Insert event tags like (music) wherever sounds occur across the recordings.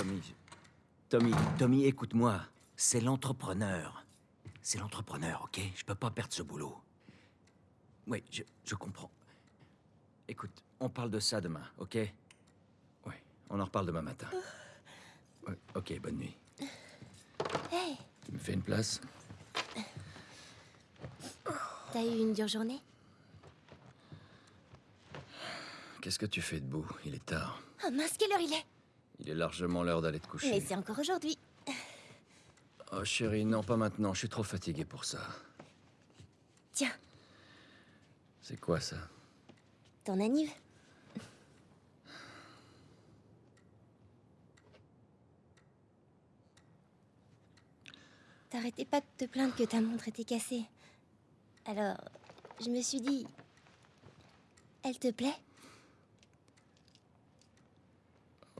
Tommy. Tommy, Tommy, écoute-moi. C'est l'entrepreneur. C'est l'entrepreneur, ok? Je peux pas perdre ce boulot. Oui, je, je comprends. Écoute, on parle de ça demain, ok? Oui, on en reparle demain matin. Ouais, ok, bonne nuit. Hey, Tu me fais une place? T'as eu une dure journée? Qu'est-ce que tu fais debout? Il est tard. Oh mince, quelle heure il est? Il est largement l'heure d'aller te coucher. Mais c'est encore aujourd'hui. Oh chérie, non, pas maintenant. Je suis trop fatigué pour ça. Tiens, C'est quoi ça? Ton anniv. T'arrêtais pas de te plaindre que ta montre était cassée. Alors, je me suis dit... Elle te plaît?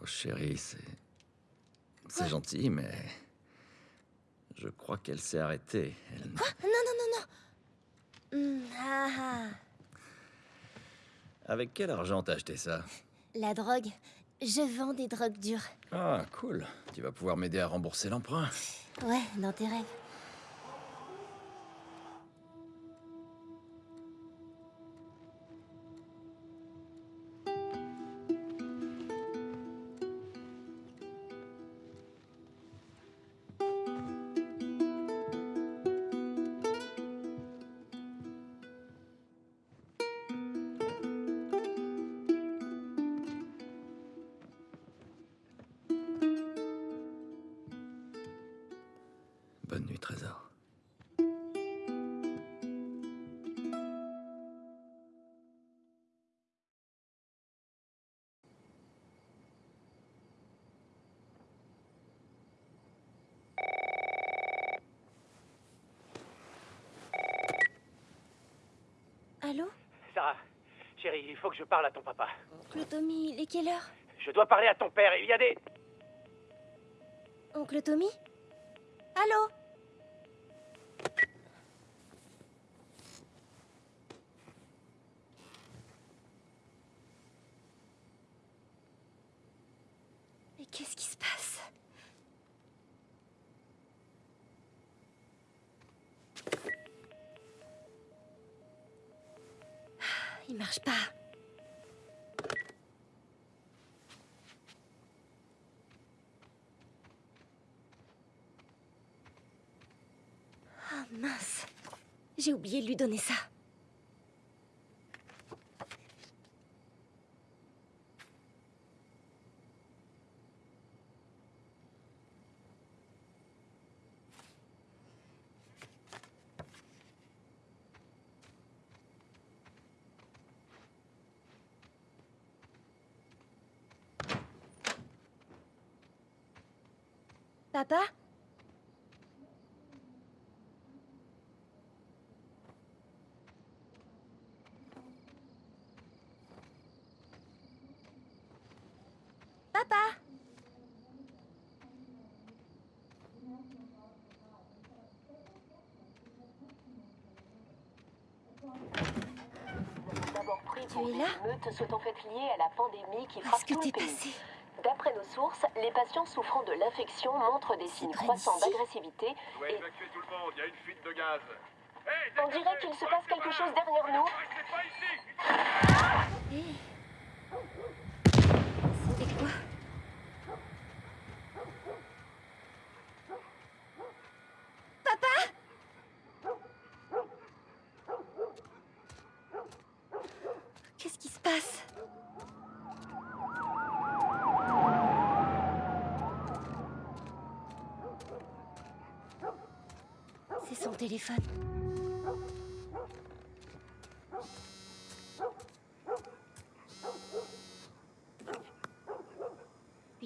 Oh chérie, c'est... C'est gentil, mais... Je crois qu'elle s'est arrêtée. Elle... Non, non, non, non Hmm, ah, ah. Avec quel argent t'as acheté ça? La drogue. Je vends des drogues dures. Ah, cool. Tu vas pouvoir m'aider à rembourser l'emprunt. Ouais, dans tes rêves. Faut que je parle à ton papa. Oncle Tommy, il est quelle heure? Je dois parler à ton père. Il y a des... Oncle Tommy? Allô? J'ai oublié de lui donner ça. Papa Papa es des là émeutes se sont faites liées à la pandémie qui frappe tout le pays. passé D'après nos sources, les patients souffrant de l'infection montrent des signes croissants d'agressivité Vous et évacuer tout le monde, il y a une fuite de gaz. Hey, on dirait qu'il se passe quelque chose derrière nous. Restez pas ici Hé C'était quoi Papa Qu'est-ce qui se passe C'est son Il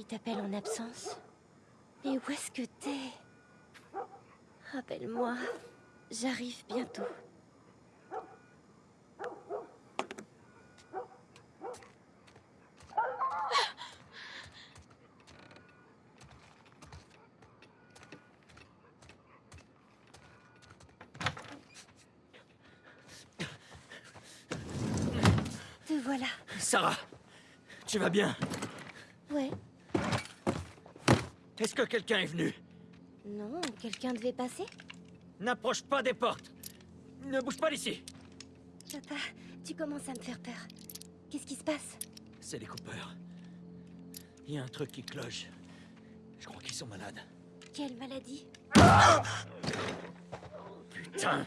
t'appelle en absence. Mais où est-ce que t'es? Rappelle-moi, j'arrive bientôt. Te voilà. Sarah Tu vas bien Ouais. Est-ce que quelqu'un est venu Non, quelqu'un devait passer N'approche pas des portes Ne bouge pas d'ici Papa, tu commences à me faire peur. Qu'est-ce qui se passe C'est les coupeurs. Il y a un truc qui cloche. Je crois qu'ils sont malades. Quelle maladie Putain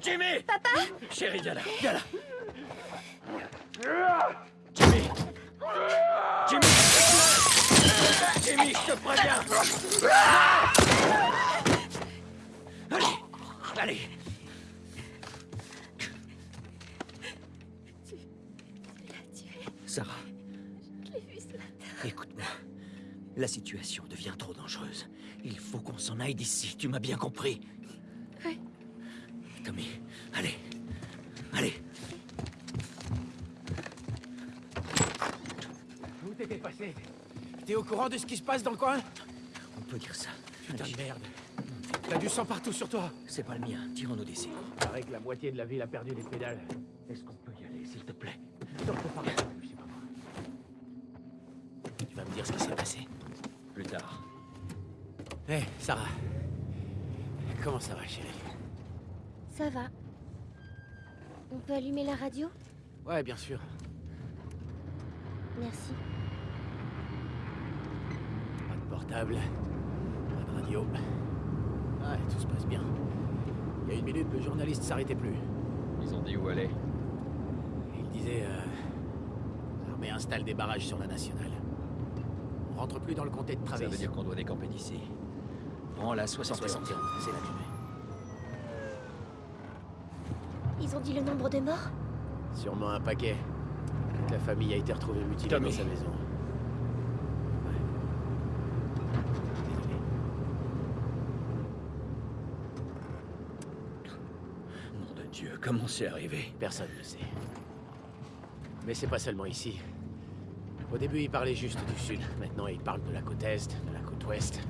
Jimmy Papa Chérie, viens là, viens là Jimmy, je te préviens Allez Allez Tu l'as tué. Sarah, Je l'ai vu ce matin. écoute-moi. La situation devient trop dangereuse. Il faut qu'on s'en aille d'ici, tu m'as bien compris courant de ce qui se passe dans le coin On peut dire ça. Putain de merde. T'as du sang partout sur toi. C'est pas le mien, tirons-nous d'ici. Paraît que la moitié de la ville a perdu les pédales. Est-ce qu'on peut y aller, s'il te plaît? Non, faut pas rester, je sais pas moi. Tu vas me dire ce qui s'est passé Plus tard. Hé, Sarah. Comment ça va, chérie? Ça va. On peut allumer la radio? Ouais, bien sûr. Merci. Portable, pas de radio. Ouais, tout se passe bien. Il y a une minute, le journaliste s'arrêtait plus. Ils ont dit où aller Il disait... Euh, L'armée installe des barrages sur la nationale. On rentre plus dans le comté de Ça Travis. veut dire qu'on doit décamper d'ici. Prends la 61. 61, c'est la durée. Ils ont dit le nombre de morts? Sûrement un paquet. Toute la famille a été retrouvée mutilée Tommy. dans sa maison. Ouais. Désolé. Nom de Dieu, comment c'est arrivé Personne ne sait. Mais c'est pas seulement ici. Au début, il parlait juste du sud. Maintenant, il parle de la côte est, de la côte ouest.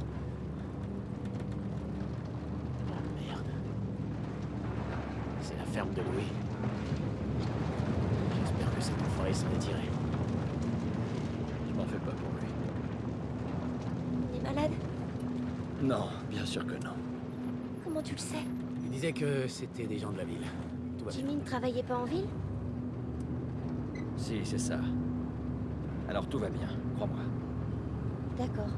Oh merde. C'est la ferme de Louis. J'espère que cet enfoiré s'en est tiré. Je m'en fais pas pour lui. Il est malade? Non, bien sûr que non. Comment tu le sais? Il disait que c'était des gens de la ville. Tout va bien. Jimmy ne travaillait pas en ville Si, c'est ça. Alors tout va bien, crois-moi. D'accord.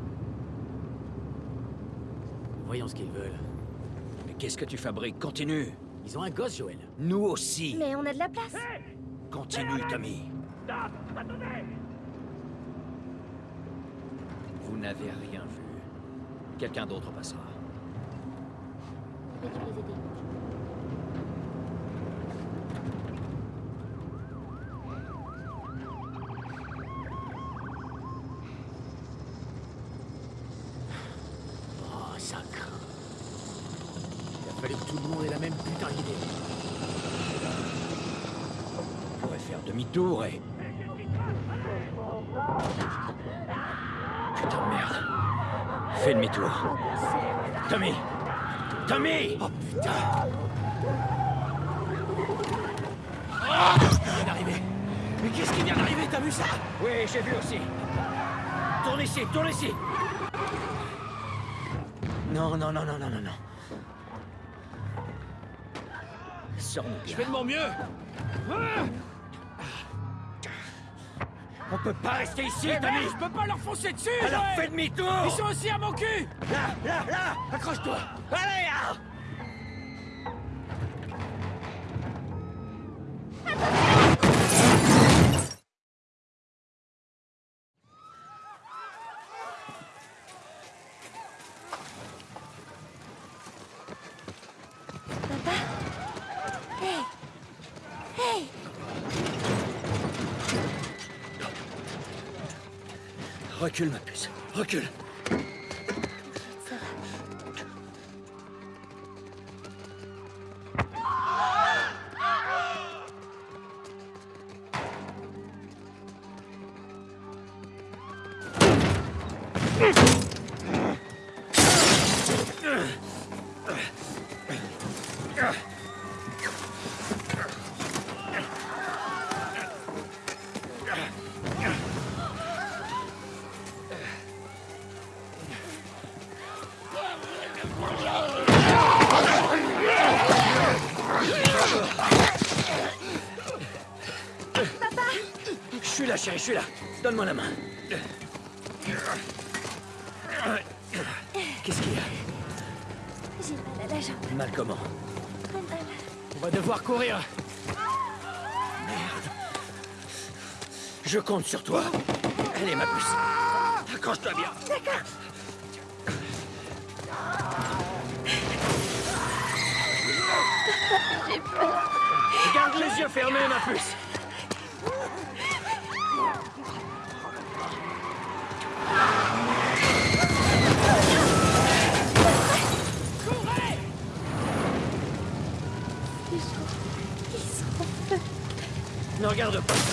Voyons ce qu'ils veulent. Mais qu'est-ce que tu fabriques? Continue Ils ont un gosse, Joël. Nous aussi Mais on a de la place Continue, Tommy Vous n'avez rien vu. Quelqu'un d'autre passera. Les aider. Oh, ça craint. Il a fallu que tout le monde ait la même putain d'idée. On demi-tour et... Putain de merde. Fais demi-tour. Tommy Tommy Oh putain vient d'arriver Mais qu'est-ce qui vient d'arriver? T'as vu ça? Oui, j'ai vu aussi. Tourne ici, tourne ici. Non, non, non, non, non, non, non. Sors-nous Je fais de mon mieux On peut pas rester ici, Eh, Tommy. merde, Je peux pas leur foncer dessus Alors fais demi-tour. Ils sont aussi à mon cul. Là, là, là Accroche-toi. Allez, ah Recule, ma puce. Recule. Chérie, je suis là. Donne-moi la main. Qu'est-ce qu'il y a? J'ai mal à la jambe. Mal comment? Très mal. On va devoir courir. Je compte sur toi. Allez, ma puce. Accroche-toi bien. Garde les yeux fermés, ma puce. Regarde pas.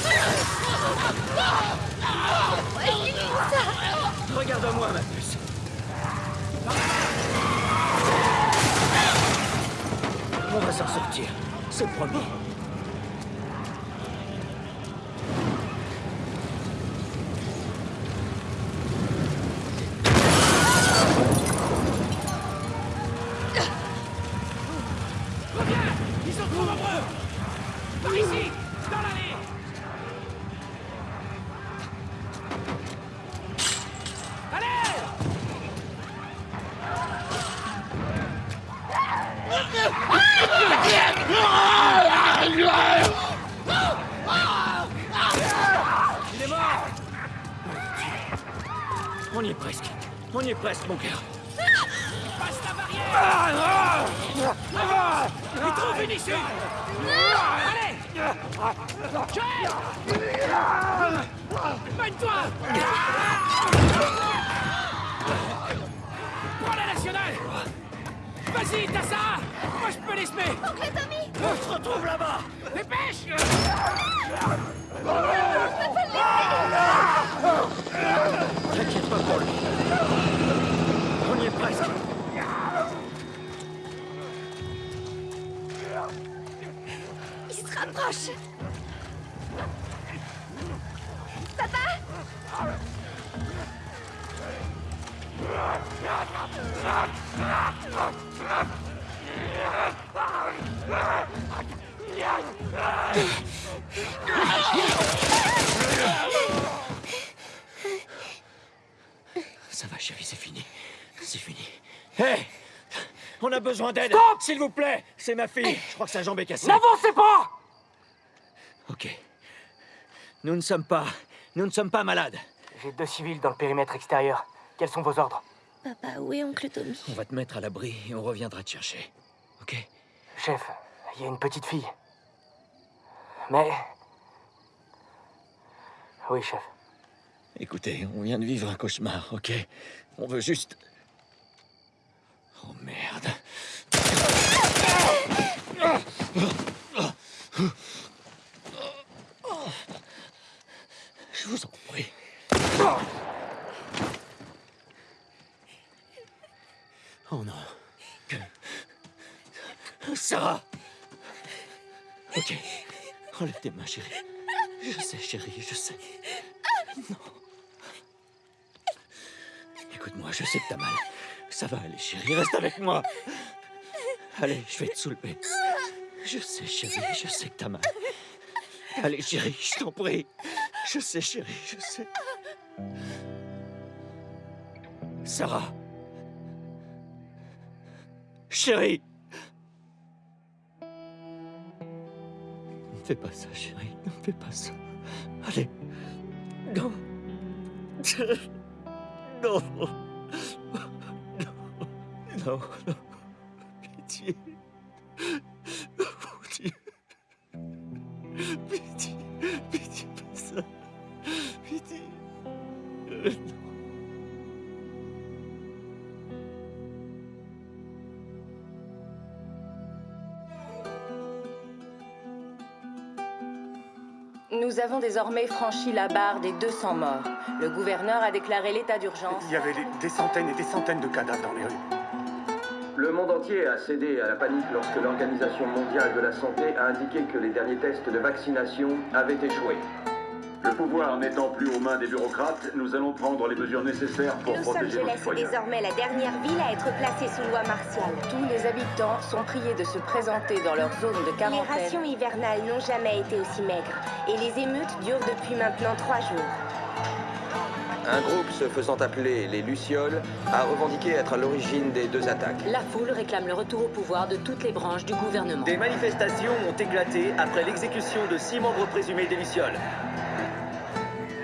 A besoin d'aide S'il vous plaît C'est ma fille. Je crois que sa jambe est cassée. N'avancez pas Ok. Nous ne sommes pas... Nous ne sommes pas malades. J'ai deux civils dans le périmètre extérieur. Quels sont vos ordres Papa, où est oncle Tommy On va te mettre à l'abri et on reviendra te chercher. Ok Chef, il y a une petite fille. Mais... Oui, chef. Écoutez, on vient de vivre un cauchemar, ok? On veut juste... Oh merde. Je vous en prie. Oh non. Sarah Ok. Enlève tes mains, chérie. Je sais, chérie, je sais. Écoute-moi, je sais que t'as mal. Ça va aller, chérie, reste avec moi. Allez, je vais te soulever. Je sais, chérie, je sais que t'as mal. Allez, chérie, je t'en prie. Je sais, chérie, je sais. Sarah. Chérie. Ne fais pas ça, chérie. Ne fais pas ça. Allez. Non. Non. Non, non. Pitié. Mon Dieu. Pitié. Pitié, pas ça. Pitié. Nous avons désormais franchi la barre des 200 morts. Le gouverneur a déclaré l'état d'urgence. Il y avait des centaines et des centaines de cadavres dans les rues. Le monde entier a cédé à la panique lorsque l'Organisation mondiale de la santé a indiqué que les derniers tests de vaccination avaient échoué. Le pouvoir n'étant plus aux mains des bureaucrates, nous allons prendre les mesures nécessaires pour Los protéger nos Angeles est citoyens. désormais la dernière ville à être placée sous loi martiale. Tous les habitants sont priés de se présenter dans leur zone de Les quarantaine. rations hivernales n'ont jamais été aussi maigres. Et les émeutes durent depuis maintenant trois jours. Un groupe se faisant appeler les Lucioles a revendiqué être à l'origine des deux attaques. La foule réclame le retour au pouvoir de toutes les branches du gouvernement. Des manifestations ont éclaté après l'exécution de six membres présumés des Lucioles.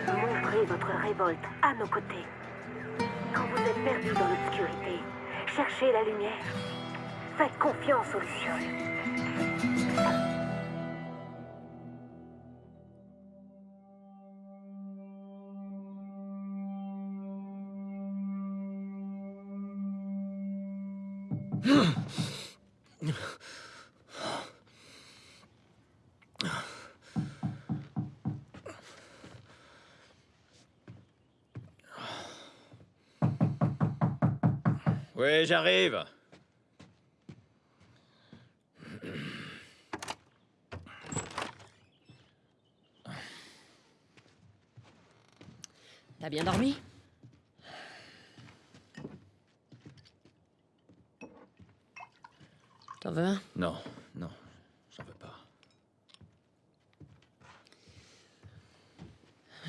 Montrez votre révolte à nos côtés. Quand vous êtes perdu dans l'obscurité, cherchez la lumière. Faites confiance aux Lucioles. Oui, j'arrive. T'as bien dormi? T'en veux un Non, non, j'en veux pas.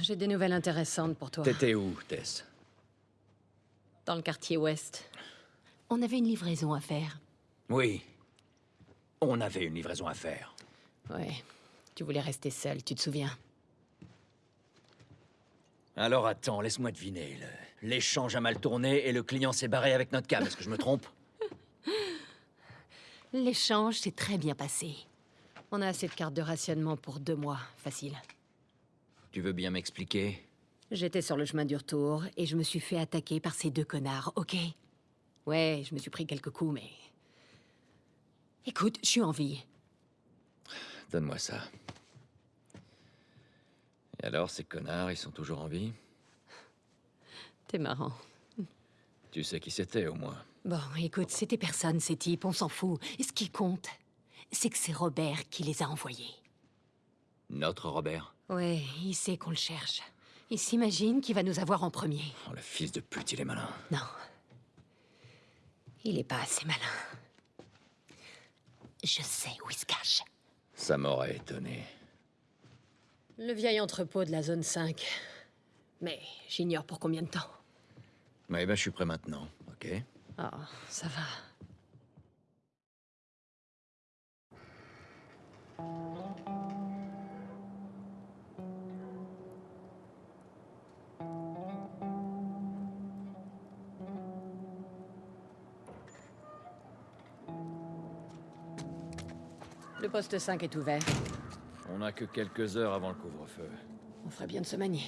J'ai des nouvelles intéressantes pour toi. T'étais où, Tess? Dans le quartier ouest. On avait une livraison à faire. Oui. On avait une livraison à faire. Ouais. Tu voulais rester seul, tu te souviens? Alors attends, laisse-moi deviner. le- L'échange a mal tourné et le client s'est barré avec notre cam. Est-ce que je me trompe? L'échange s'est très bien passé. On a assez de cartes de rationnement pour deux mois, facile. Tu veux bien m'expliquer? J'étais sur le chemin du retour et je me suis fait attaquer par ces deux connards, ok? Ouais, je me suis pris quelques coups, mais... Écoute, je suis en vie. Donne-moi ça. Et alors, ces connards, ils sont toujours en vie? T'es marrant. Tu sais qui c'était, au moins. Bon, écoute, c'était personne, ces types, on s'en fout. Et ce qui compte, c'est que c'est Robert qui les a envoyés. Notre Robert Ouais, il sait qu'on le cherche. Il s'imagine qu'il va nous avoir en premier. Oh, le fils de pute, il est malin. Non. Il est pas assez malin. Je sais où il se cache. Ça m'aurait étonné. Le vieil entrepôt de la zone 5. Mais j'ignore pour combien de temps. Ouais, ben, je suis prêt maintenant, ok? Oh, ça va. Le poste 5 est ouvert. On n'a que quelques heures avant le couvre-feu. On ferait bien de se manier.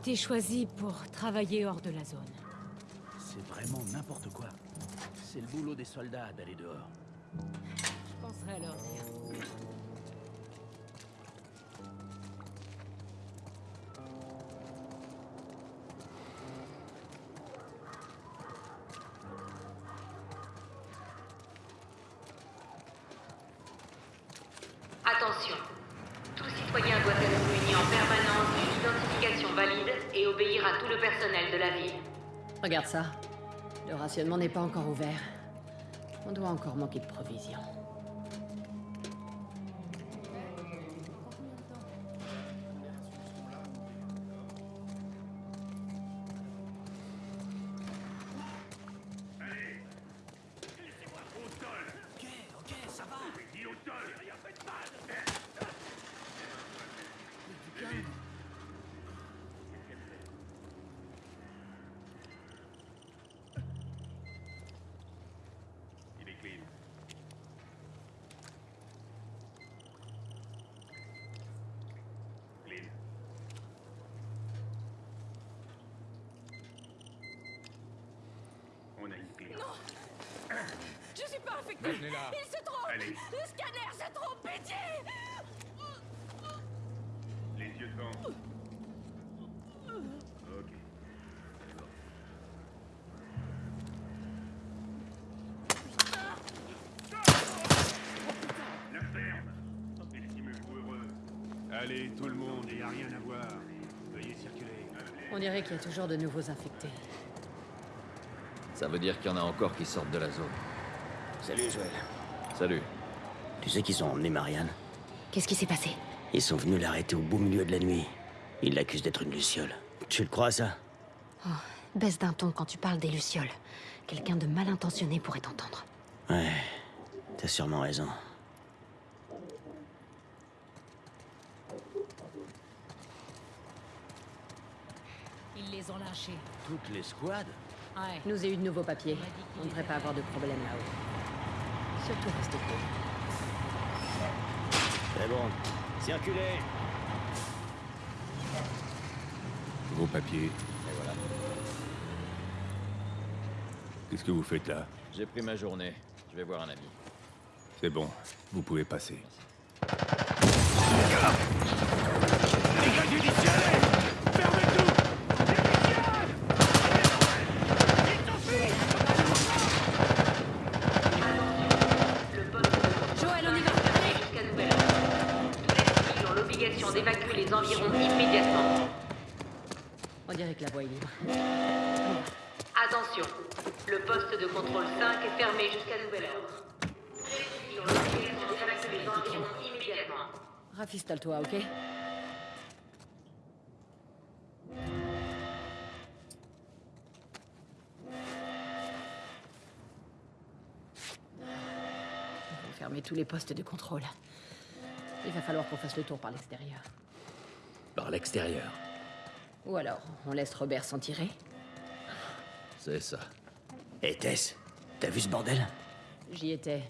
Été choisie pour travailler hors de la zone. C'est vraiment n'importe quoi. C'est le boulot des soldats d'aller dehors. Je penserai à leur dire. Regarde ça. Le rationnement n'est pas encore ouvert. On doit encore manquer de provisions. Non Je suis pas Maintenez-la. Il se trompe Allez. Le scanner se trompe, pitié Les yeux devant. Ok. La ferme Estimez-vous heureux. Allez, tout le monde, il n'y a rien à voir. Veuillez circuler. On dirait qu'il y a toujours de nouveaux infectés. Ça veut dire qu'il y en a encore qui sortent de la zone. Salut, Joël. Salut. Tu sais qu'ils ont emmené Marianne Qu'est-ce qui s'est passé Ils sont venus l'arrêter au beau milieu de la nuit. Ils l'accusent d'être une luciole. Tu le crois, ça Oh, baisse d'un ton quand tu parles des Lucioles. Quelqu'un de mal intentionné pourrait t'entendre. Ouais, t'as sûrement raison. Ils les ont lâchés. Toutes les squads Ouais. Nous ai eu de nouveaux papiers. On ne devrait pas avoir de problème là-haut. Surtout restez cool. C'est bon. Circulez Vos papiers. Et voilà. Qu'est-ce que vous faites là? J'ai pris ma journée. Je vais voir un ami. C'est bon, vous pouvez passer on y va Jusqu'à nouvel ordre. Tous les civils ont l'obligation d'évacuer les environs immédiatement. On dirait que la voie est libre. Attention, le poste de contrôle 5 est fermé jusqu'à nouvel ordre. Tous les civils ont l'obligation d'évacuer les environs immédiatement. Rafistole-toi, ok? On va fermer tous les postes de contrôle. Il va falloir qu'on fasse le tour par l'extérieur. Par l'extérieur. Ou alors, on laisse Robert s'en tirer C'est ça. Hé, Tess, t'as vu ce bordel? J'y étais.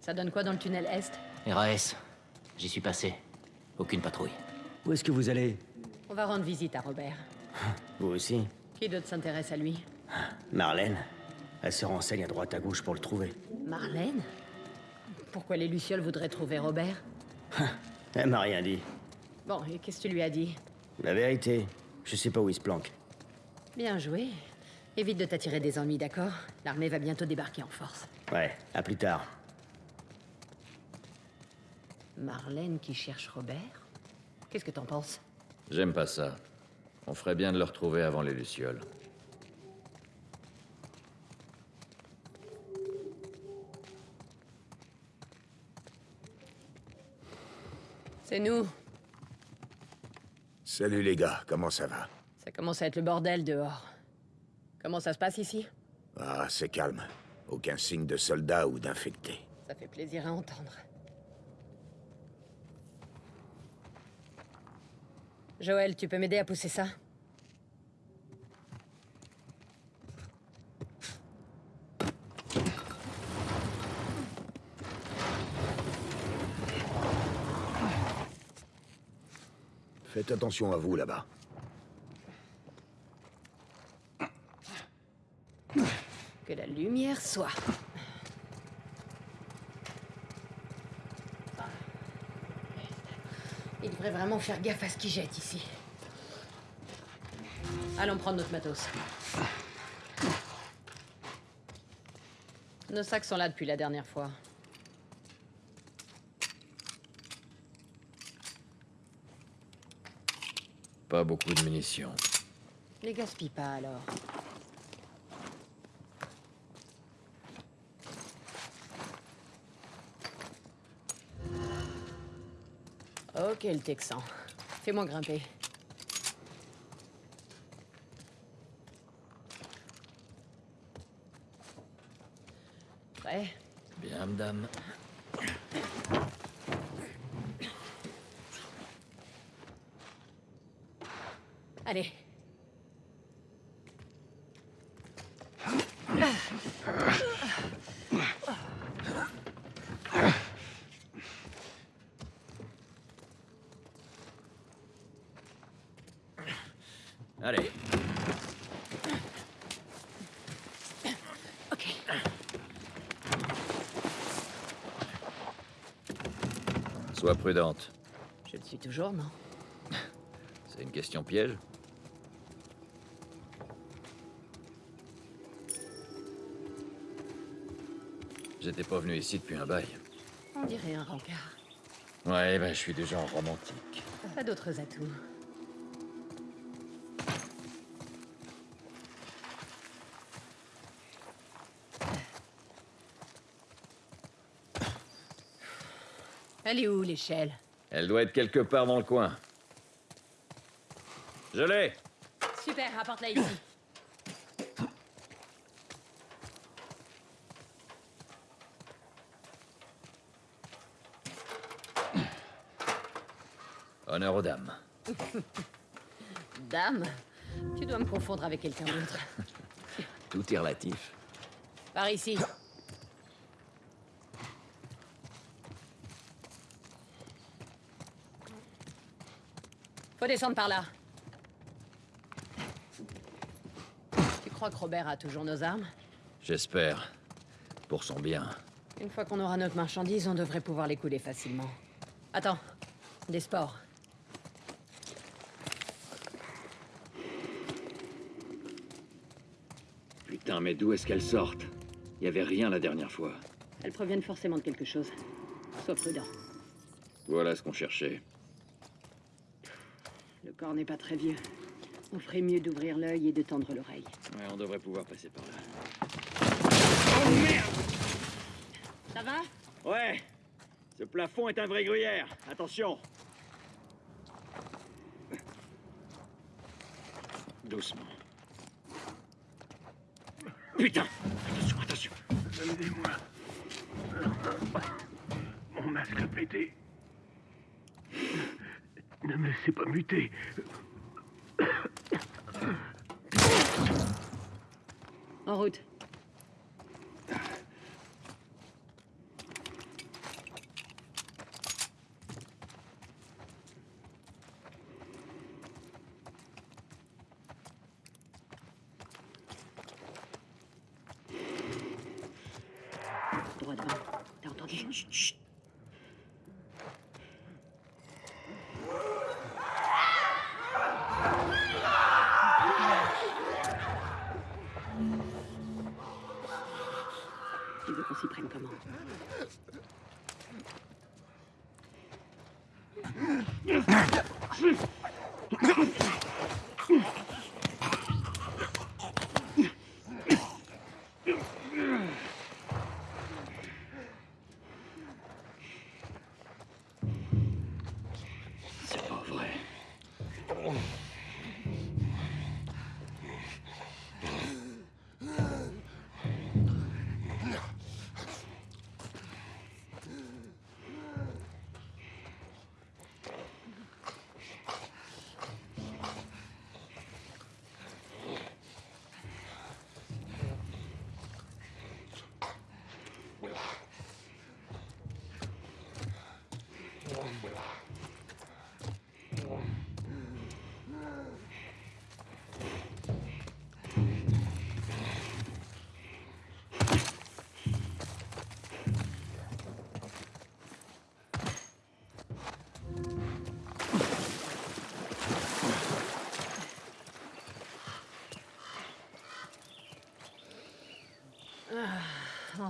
Ça donne quoi dans le tunnel Est? RAS, j'y suis passé. Aucune patrouille. Où est-ce que vous allez On va rendre visite à Robert. (laughs) Vous aussi Qui d'autre s'intéresse à lui Marlène Elle se renseigne à droite à gauche pour le trouver. Marlène Pourquoi les Lucioles voudraient trouver Robert (laughs) Elle m'a rien dit. Bon, et qu'est-ce que tu lui as dit La vérité, je sais pas où il se planque. Bien joué. Évite de t'attirer des ennuis, d'accord? L'armée va bientôt débarquer en force. Ouais, à plus tard. Marlène qui cherche Robert Qu'est-ce que t'en penses? J'aime pas ça. On ferait bien de le retrouver avant les Lucioles. C'est nous. Salut les gars, comment ça va? Ça commence à être le bordel dehors. Comment ça se passe ici? Ah, c'est calme. Aucun signe de soldats ou d'infectés. Ça fait plaisir à entendre. Joël, tu peux m'aider à pousser ça? Faites attention à vous là-bas. Que la lumière soit. Devrait vraiment faire gaffe à ce qu'il jette ici. Allons prendre notre matos. Nos sacs sont là depuis la dernière fois. Pas beaucoup de munitions. Les gaspille pas alors. Ok, le Texan. Fais-moi grimper. Prêt? Bien, madame. Allez. Allez. Sois prudente. Je le suis toujours, non? (laughs) C'est une question piège J'étais pas venu ici depuis un bail. On dirait un rencard. Ouais, ben je suis du genre romantique. Pas d'autres atouts? Elle est où, l'échelle? Elle doit être quelque part dans le coin. Je l'ai Super, apporte-la ici. Honneur aux dames. (laughs) Dame Tu dois me confondre avec quelqu'un d'autre. Tout est relatif. Par ici. Faut descendre par là. Tu crois que Robert a toujours nos armes? J'espère. Pour son bien. Une fois qu'on aura notre marchandise, on devrait pouvoir les couler facilement. Attends, des sports. Putain, mais d'où est-ce qu'elles sortent? Il y avait rien la dernière fois. Elles proviennent forcément de quelque chose. Sois prudent. Voilà ce qu'on cherchait. Le corps n'est pas très vieux. On ferait mieux d'ouvrir l'œil et de tendre l'oreille. Ouais, on devrait pouvoir passer par là. Oh merde Ça va? Ouais Ce plafond est un vrai gruyère. Attention Doucement. Putain Attention, attention Aidez-moi. Mon masque a pété. Ne me laissez pas muter. En route.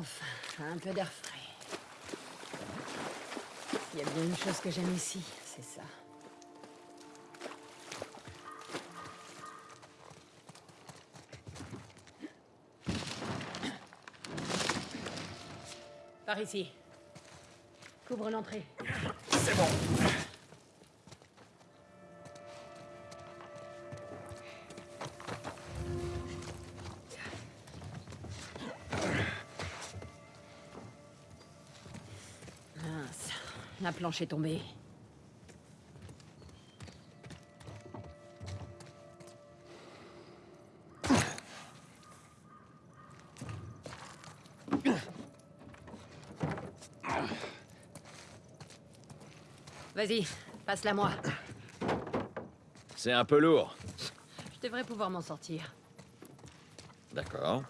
Enfin, un peu d'air frais. Il y a bien une chose que j'aime ici, c'est ça. Par ici. Couvre l'entrée. C'est bon. La planche est tombée. Vas-y, passe-la moi. C'est un peu lourd. Je devrais pouvoir m'en sortir. D'accord.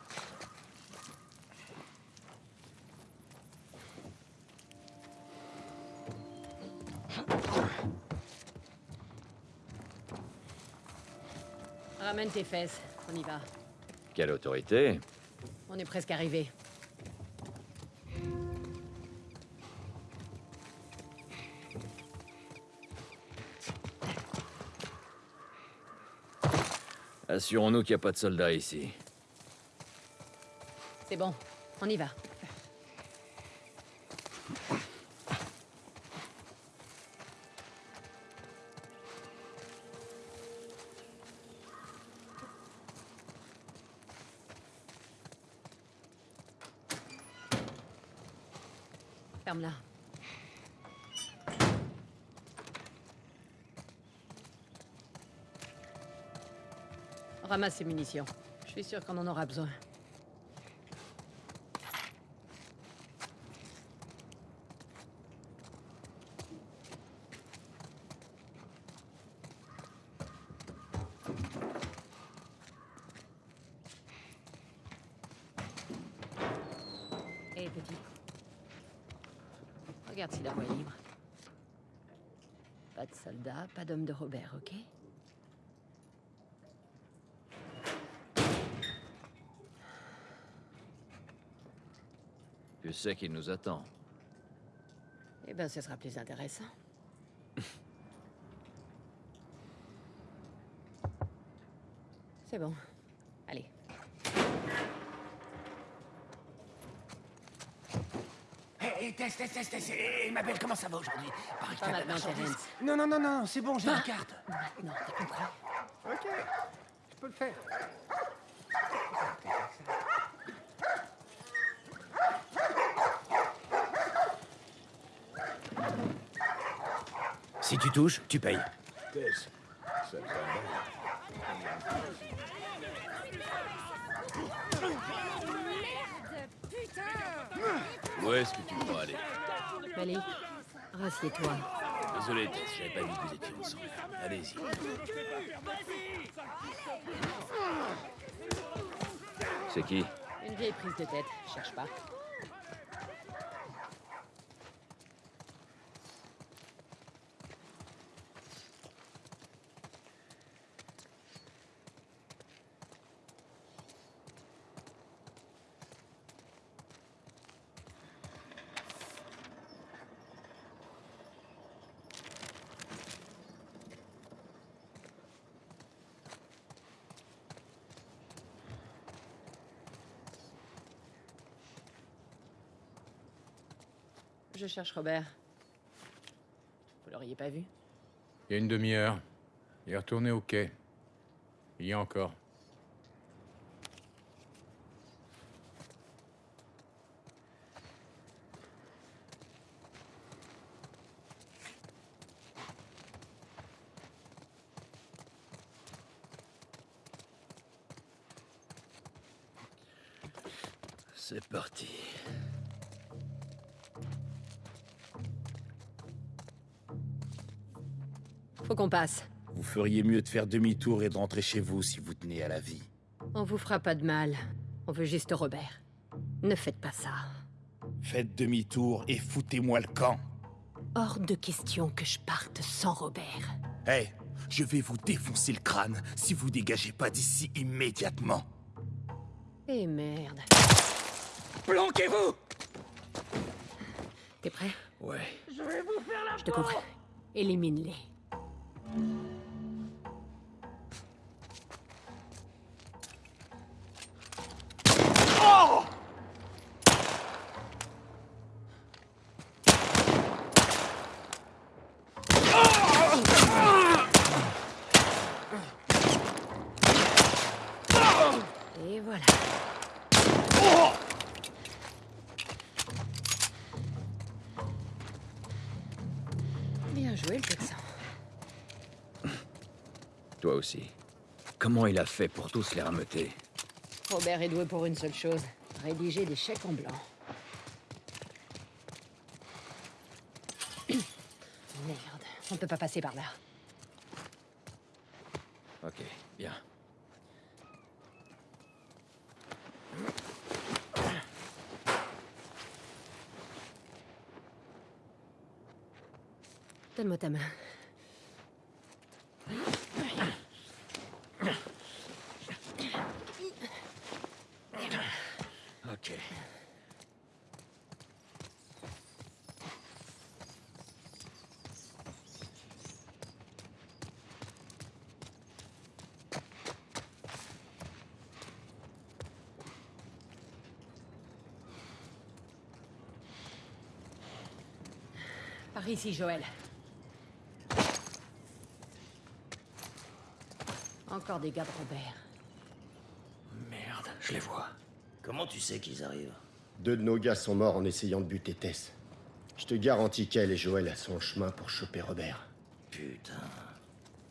Ramène tes fesses, on y va. Quelle autorité On est presque arrivé. Assurons-nous qu'il n'y a pas de soldats ici. C'est bon, on y va. Ramasse ces munitions. Je suis sûr qu'on en aura besoin. Hé, petit. Regarde si la voie est libre. Pas de soldats, pas d'homme de Robert, ok? Sais qu'il nous attend. Eh ben, ce sera plus intéressant. (laughs) C'est bon. Allez. Hé, Tess, Tess, Tess, Tess, et ma belle, comment ça va aujourd'hui? Pas maintenant. Non, non, non, non, c'est bon, j'ai la carte. Maintenant, t'as compris? Ok, je peux le faire. Tu touches, tu payes. Tess, ça te Où est-ce que tu crois aller Malik, rassieds-toi. Désolé, Tess, j'avais pas vu que vous étiez ensemble. Allez-y. C'est qui? Une vieille prise de tête, cherche pas. Cherche Robert? Vous l'auriez pas vu? Il y a une demi-heure. Il est retourné au quai. Il y a encore. C'est parti. Faut qu'on passe. Vous feriez mieux de faire demi-tour et de rentrer chez vous si vous tenez à la vie. On vous fera pas de mal. On veut juste Robert. Ne faites pas ça. Faites demi-tour et foutez-moi le camp. Hors de question que je parte sans Robert. Hé, je vais vous défoncer le crâne si vous dégagez pas d'ici immédiatement. Eh merde. Planquez-vous T'es prêt? Ouais. Je vais vous faire la Je te comprends. Élimine-les. Thank you. Comment il a fait pour tous les rameuter Robert est doué pour une seule chose. Rédiger des chèques en blanc. (coughs) Merde, on peut pas passer par là. Ok, bien. Donne-moi ta main. Ok. Par ici, Joël. Encore des gars de Robert. Merde, je les vois. Comment tu sais qu'ils arrivent? Deux de nos gars sont morts en essayant de buter Tess. Je te garantis qu'elle et Joël sont en chemin pour choper Robert. Putain.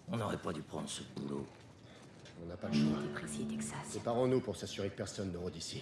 On n'aurait pas dû prendre ce boulot. On n'a pas le choix. Précis, Texas. Séparons-nous pour s'assurer que personne ne rôde ici.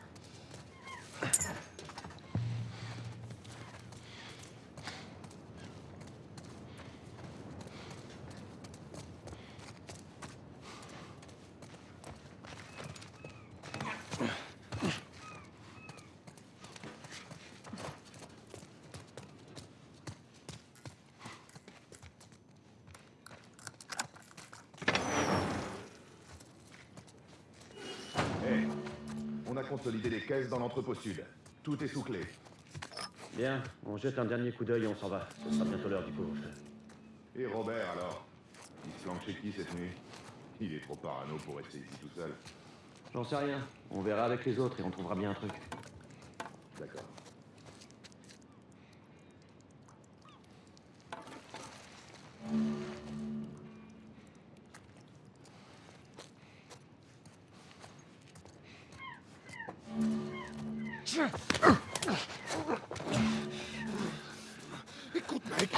consolidé les caisses dans l'entrepôt sud. Tout est sous clé. Bien, on jette un dernier coup d'œil et on s'en va. Ce sera bientôt l'heure du couvre-feu. Et Robert alors? Il se planque chez qui cette nuit? Il est trop parano pour rester ici tout seul. J'en sais rien. On verra avec les autres et on trouvera bien un truc. D'accord. Écoute, mec.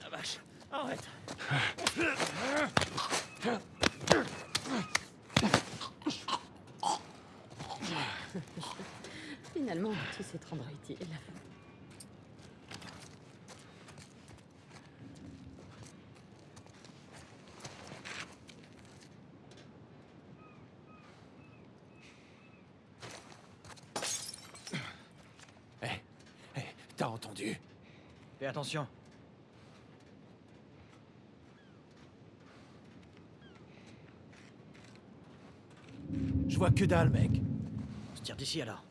La vache, arrête. Finalement, te rendre utile. Hé, hé, Fais attention. Je vois que dalle, mec. On se tire d'ici alors.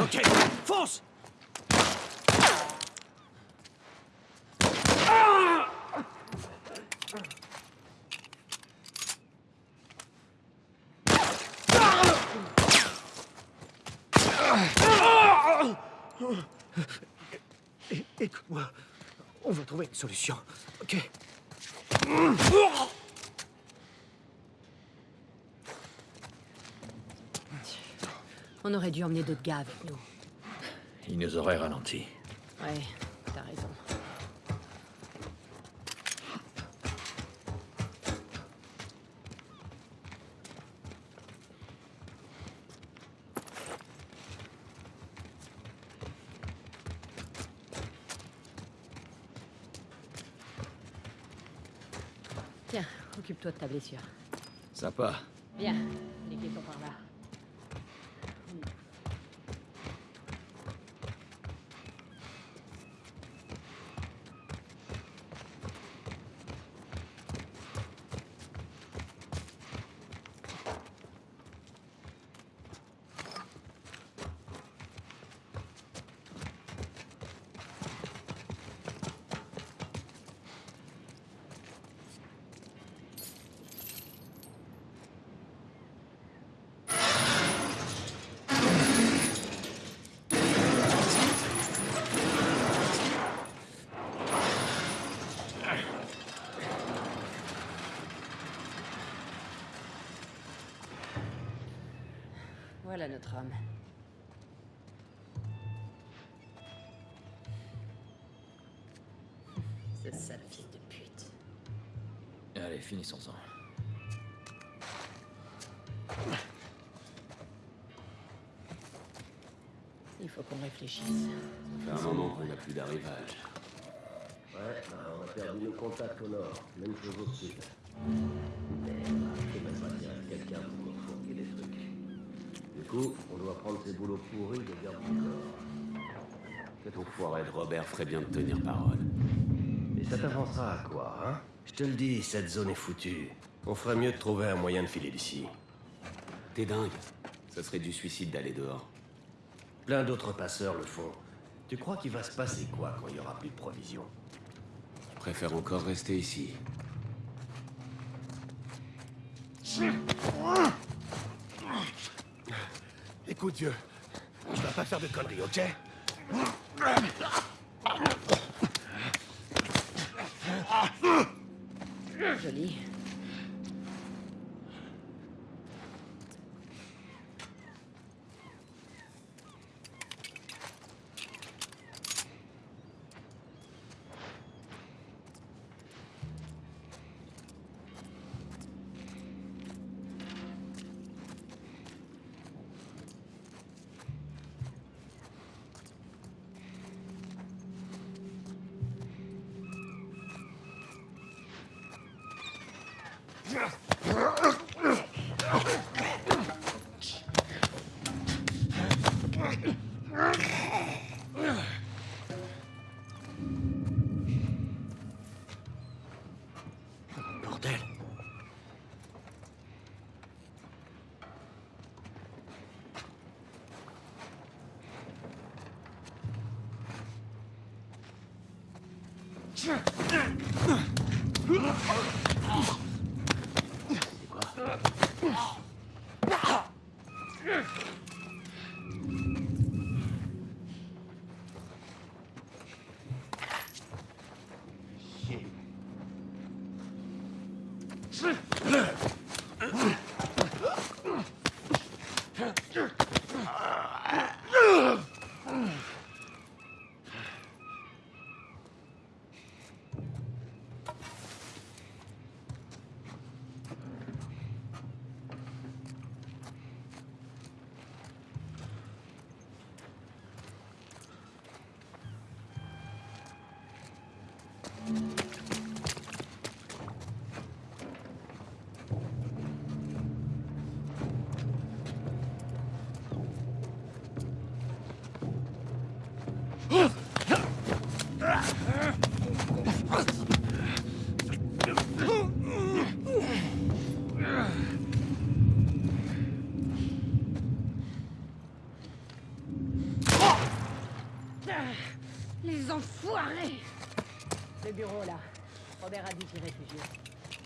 Ok, fonce Écoute-moi, on va trouver une solution, ok. Mmh. On aurait dû emmener d'autres gars avec nous. Il nous aurait ralenti. Ouais, t'as raison. Tiens, occupe-toi de ta blessure. Sympa. Bien, finissons-en. Il faut qu'on réfléchisse. Ça fait un moment qu'on n'a plus d'arrivage. Ouais, bah, on a perdu nos contacts au nord. Même chose au sud. Mais faut même pas dire à quelqu'un pour nous fourguer des trucs. Du coup, on doit prendre ces boulots pourris de garde du corps. Cet enfoiré de Robert ferait bien de tenir parole. Et ça t'avancera à quoi, hein? Je te le dis, cette zone est foutue. On ferait mieux de trouver un moyen de filer d'ici. T'es dingue. Ça serait du suicide d'aller dehors. Plein d'autres passeurs le font. Tu crois qu'il va se passer quoi quand il y aura plus de provisions? Je préfère encore rester ici. Écoute, vieux. Tu vas pas faire de conneries, ok? ali.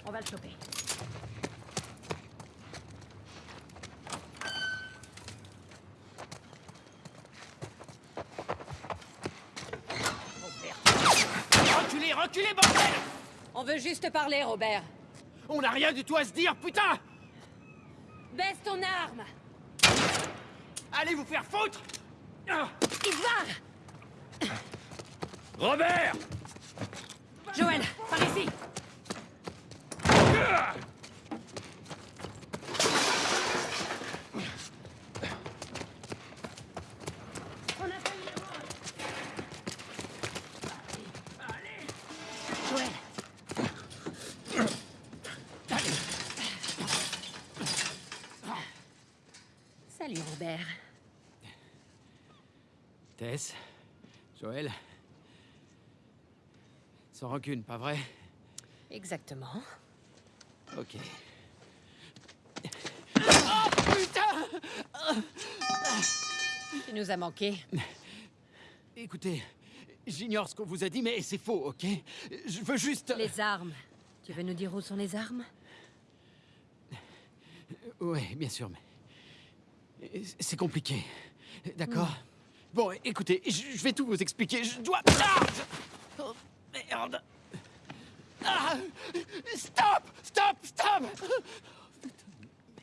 On va le choper. Oh. Reculez, reculez, bordel On veut juste parler, Robert. On n'a rien du tout à se dire, putain Baisse ton arme Allez vous faire foutre Ivar Robert Sans rancune, pas vrai? Exactement. Ok. Oh putain Tu nous as manqué. (laughs) Écoutez, j'ignore ce qu'on vous a dit, mais c'est faux, ok? Je veux juste... Les armes. Tu veux nous dire où sont les armes? Ouais, bien sûr, mais... C'est compliqué, d'accord? Bon, écoutez, je je vais tout vous expliquer, je dois... Ah Oh, merde Ah Stop Stop Stop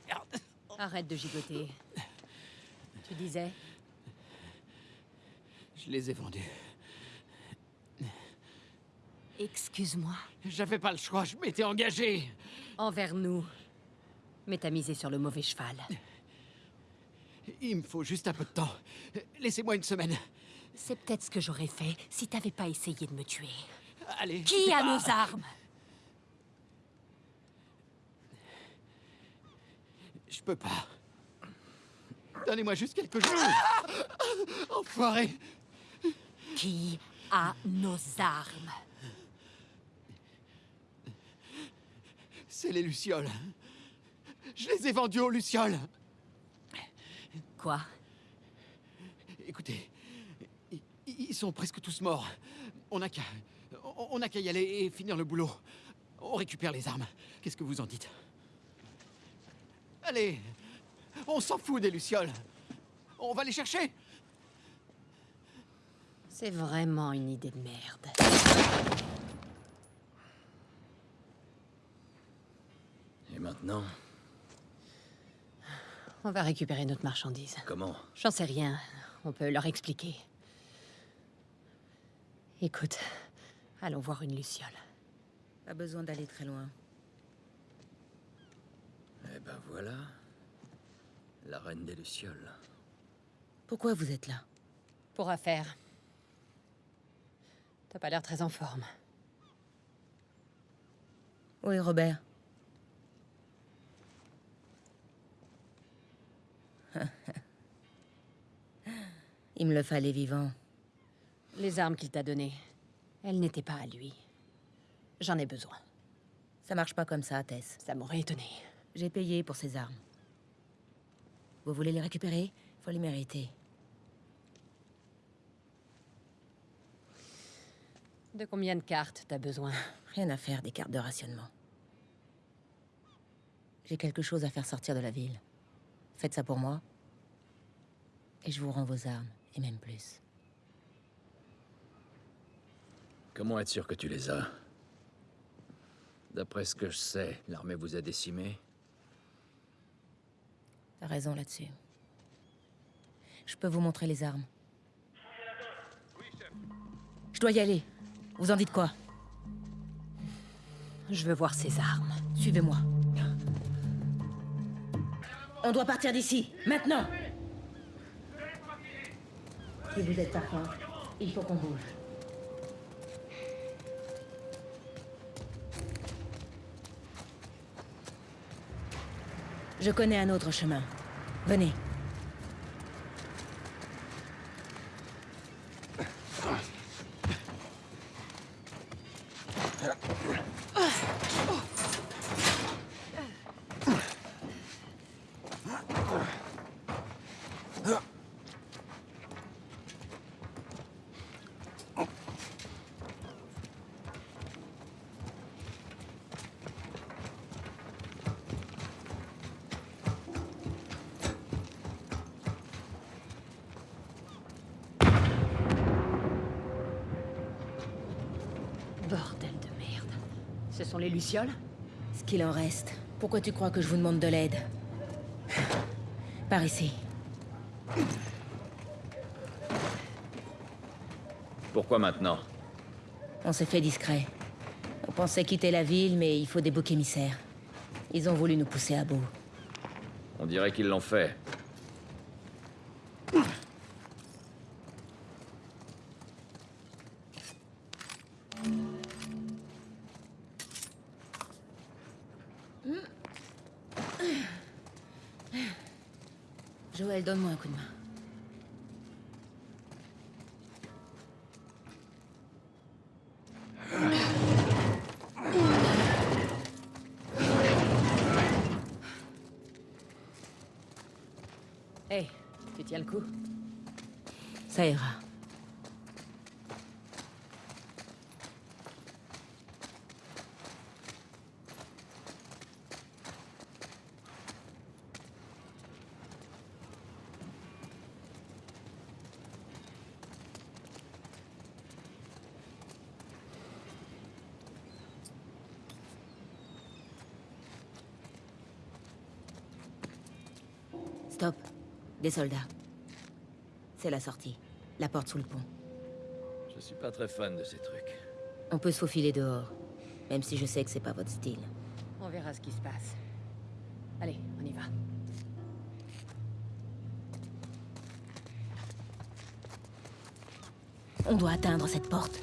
Merde Arrête de gigoter. Tu disais Je les ai vendus. Excuse-moi. J'avais pas le choix, je m'étais engagé Envers nous. Mais t'as misé sur le mauvais cheval. Il me faut juste un peu de temps. Laissez-moi une semaine. C'est peut-être ce que j'aurais fait si t'avais pas essayé de me tuer. Allez. Qui a Ah nos armes Je peux pas. Donnez-moi juste quelques jours. Ah Enfoiré Qui a nos armes C'est les Lucioles. Je les ai vendus aux Lucioles. Quoi Écoutez, ils sont presque tous morts. On n'a qu'à... On n'a qu'à y aller et finir le boulot. On récupère les armes. Qu'est-ce que vous en dites? Allez On s'en fout des Lucioles. On va les chercher C'est vraiment une idée de merde. Et maintenant? On va récupérer notre marchandise. Comment? J'en sais rien. On peut leur expliquer. Écoute, allons voir une luciole. Pas besoin d'aller très loin. Eh ben voilà. La reine des Lucioles. Pourquoi vous êtes là? Pour affaire. T'as pas l'air très en forme. Où est Robert (laughs) Il me le fallait vivant. Les armes qu'il t'a données, elles n'étaient pas à lui. J'en ai besoin. Ça marche pas comme ça, Tess. Ça m'aurait étonné. J'ai payé pour ces armes. Vous voulez les récupérer? Faut les mériter. De combien de cartes t'as besoin? Rien à faire des cartes de rationnement. J'ai quelque chose à faire sortir de la ville. Faites ça pour moi. Et je vous rends vos armes, et même plus. Comment être sûr que tu les as? D'après ce que je sais, l'armée vous a décimé. T'as raison là-dessus. Je peux vous montrer les armes. Je dois y aller. Vous en dites quoi? Je veux voir ces armes. Suivez-moi. On doit partir d'ici, maintenant Si vous êtes partant, il faut qu'on bouge. Je connais un autre chemin. Venez. Ce sont les Lucioles Ce qu'il en reste. Pourquoi tu crois que je vous demande de l'aide Par ici. Pourquoi maintenant On s'est fait discret. On pensait quitter la ville, mais il faut des boucs émissaires. Ils ont voulu nous pousser à bout. On dirait qu'ils l'ont fait. Joël, donne-moi un coup de main. Hé, tu tiens le coup Ça ira. Stop. Des soldats. C'est la sortie. La porte sous le pont. Je suis pas très fan de ces trucs. On peut se faufiler dehors. Même si je sais que c'est pas votre style. On verra ce qui se passe. Allez, on y va. On doit atteindre cette porte.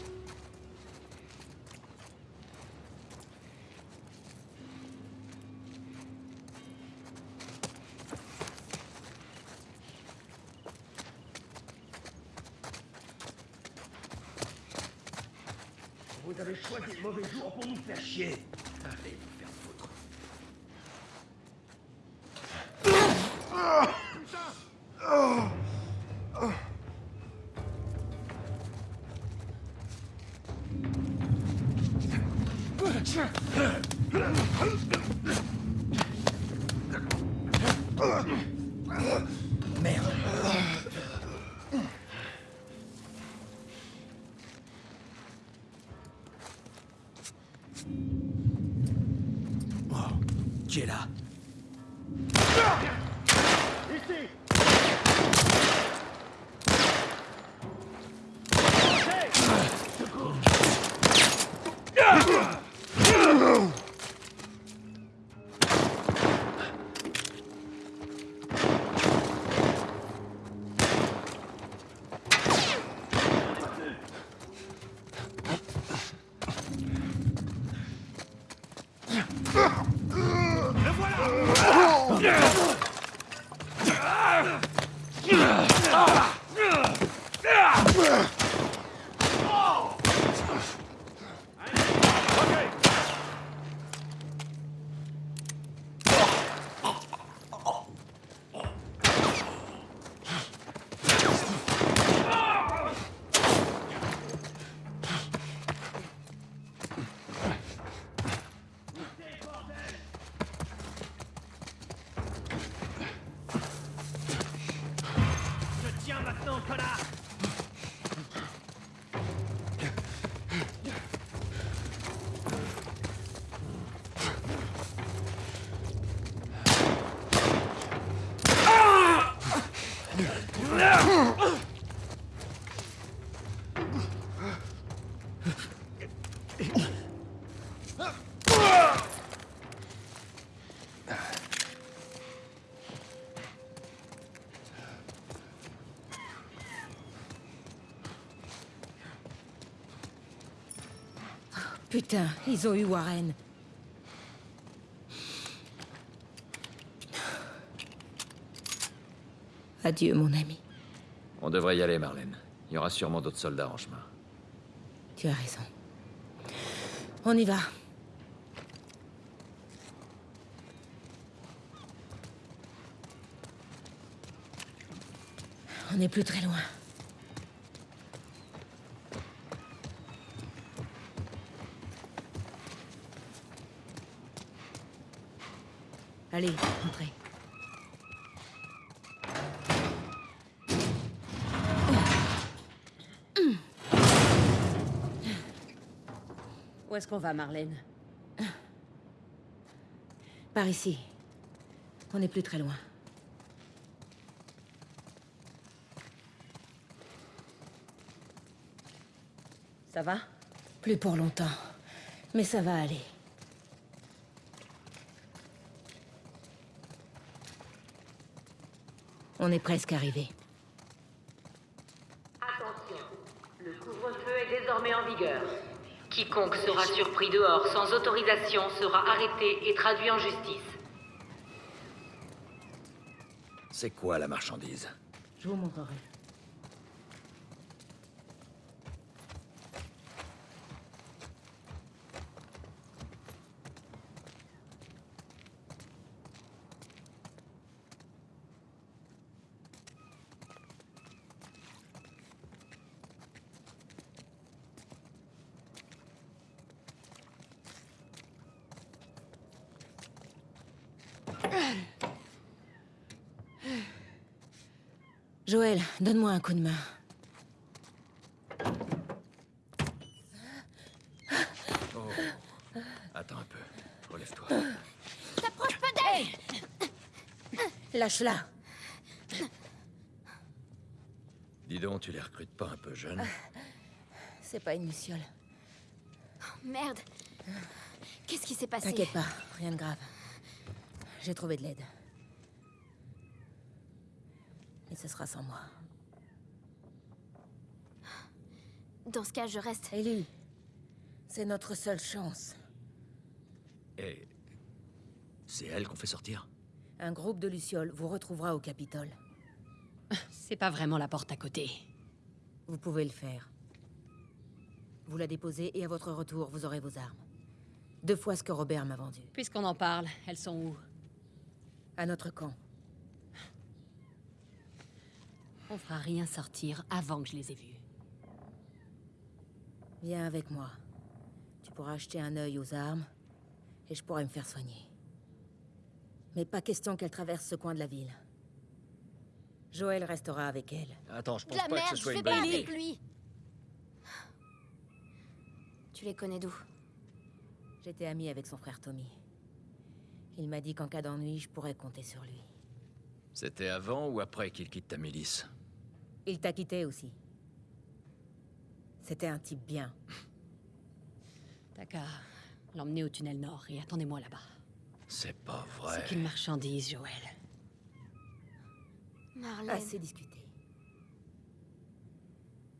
Putain, ils ont eu Warren. Adieu, mon ami. On devrait y aller, Marlène. Il y aura sûrement d'autres soldats en chemin. Tu as raison. On y va. On n'est plus très loin. Allez, entrez. Où est-ce qu'on va, Marlène Par ici. On n'est plus très loin. Ça va? Plus pour longtemps. Mais ça va aller. On est presque arrivé. Attention, le couvre-feu est désormais en vigueur. Quiconque sera surpris dehors sans autorisation sera arrêté et traduit en justice. C'est quoi la marchandise? Je vous montrerai. Joël, donne-moi un coup de main. Oh. Attends un peu. Relève-toi. T'approches pas d'elle Lâche-la. Dis donc, tu les recrutes pas un peu jeunes C'est pas une luciole. Merde. Qu'est-ce qui s'est passé? T'inquiète pas, rien de grave. J'ai trouvé de l'aide. Et ce sera sans moi. Dans ce cas, je reste. Ellie, c'est notre seule chance. Et... C'est elle qu'on fait sortir? Un groupe de lucioles vous retrouvera au Capitole. C'est pas vraiment la porte à côté. Vous pouvez le faire. Vous la déposez et à votre retour, vous aurez vos armes. Deux fois ce que Robert m'a vendu. Puisqu'on en parle, elles sont où? À notre camp. On fera rien sortir avant que je les ai vues. Viens avec moi. Tu pourras acheter un œil aux armes et je pourrai me faire soigner. Mais pas question qu'elle traverse ce coin de la ville. Joël restera avec elle. Attends, je De la merde, je fais pas avec lui. Tu les connais d'où? J'étais amie avec son frère Tommy. Il m'a dit qu'en cas d'ennui, je pourrais compter sur lui. C'était avant ou après qu'il quitte ta milice Il t'a quitté aussi. C'était un type bien. T'as qu'à l'emmener au tunnel nord et attendez-moi là-bas. C'est pas vrai. C'est qu'une marchandise, Joël. Marlène. Assez discuté.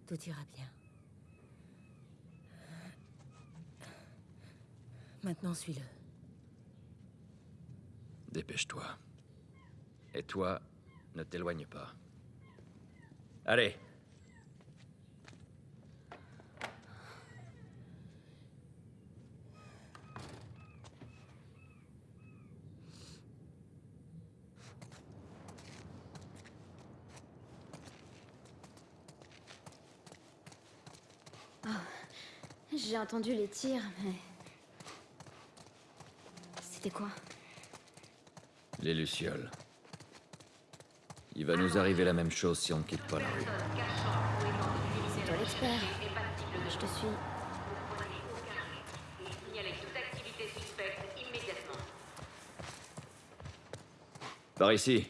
Tout ira bien. Maintenant, suis-le. Dépêche-toi. Et toi, ne t'éloigne pas. Allez. Oh, J'ai entendu les tirs, mais... C'était quoi? Les Lucioles. Il va nous arriver la même chose si on ne quitte pas la rue. Toi l'expert. Je te suis. Par ici.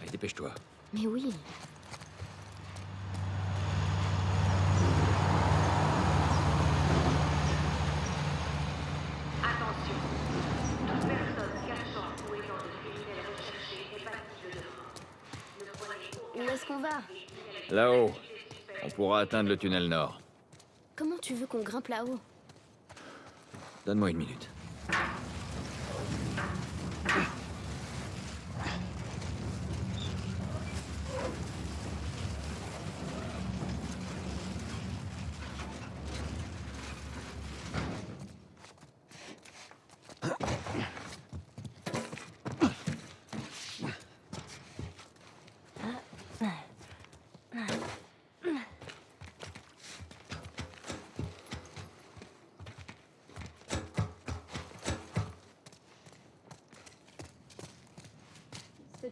Allez, dépêche-toi. Mais oui. Attention. Toute personne cachant ou ayant de criminels recherchés est passible de mort. Ne prenez aucun Où est-ce qu'on va Là-haut. On pourra atteindre le tunnel nord. Comment tu veux qu'on grimpe là-haut? Donne-moi une minute.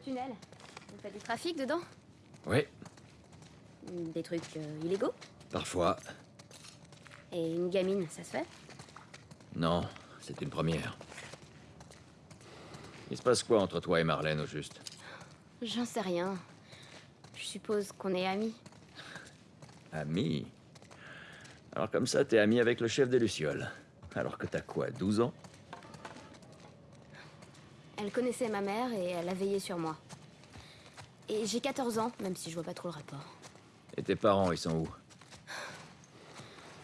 Tunnel, y a du trafic dedans Oui. Des trucs euh, illégaux Parfois. Et une gamine, ça se fait Non, c'est une première. Il se passe quoi entre toi et Marlène, au juste J'en sais rien. Je suppose qu'on est amis. Ami Alors comme ça, t'es ami avec le chef des Lucioles. Alors que t'as quoi, 12 ans? Elle connaissait ma mère et elle a veillé sur moi. Et j'ai 14 ans, même si je vois pas trop le rapport. Et tes parents, ils sont où?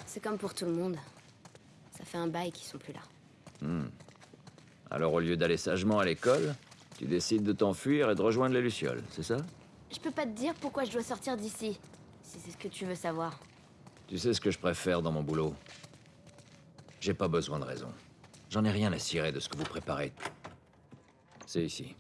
C'est comme pour tout le monde. Ça fait un bail qu'ils sont plus là. Hmm. Alors au lieu d'aller sagement à l'école, tu décides de t'enfuir et de rejoindre les Lucioles, c'est ça? Je peux pas te dire pourquoi je dois sortir d'ici, si c'est ce que tu veux savoir. Tu sais ce que je préfère dans mon boulot? J'ai pas besoin de raison. J'en ai rien à cirer de ce que vous préparez. C'est ici.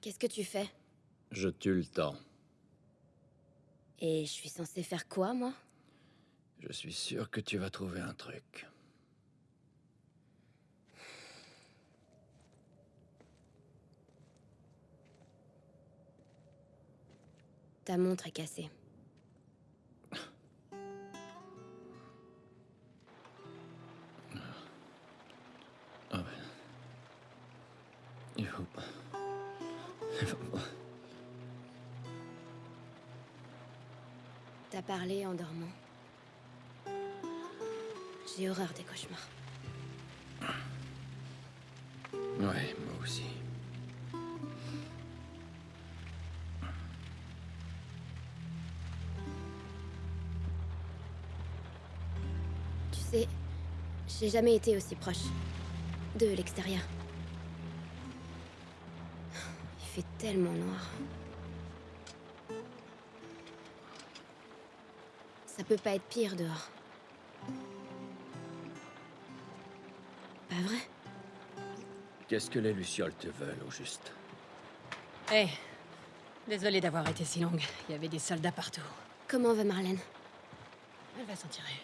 Qu'est-ce que tu fais? Je tue le temps. Et je suis censée faire quoi, moi? Je suis sûr que tu vas trouver un truc. Ta montre est cassée. Ah. Il faut pas. Il faut pas. T'as parlé en dormant. J'ai horreur des cauchemars. Ouais, moi aussi. J'ai jamais été aussi proche de l'extérieur. Il fait tellement noir. Ça peut pas être pire dehors. Pas vrai? Qu'est-ce que les Lucioles te veulent, au juste? Hé, désolée d'avoir été si longue. Il y avait des soldats partout. Comment va Marlène? Elle va s'en tirer.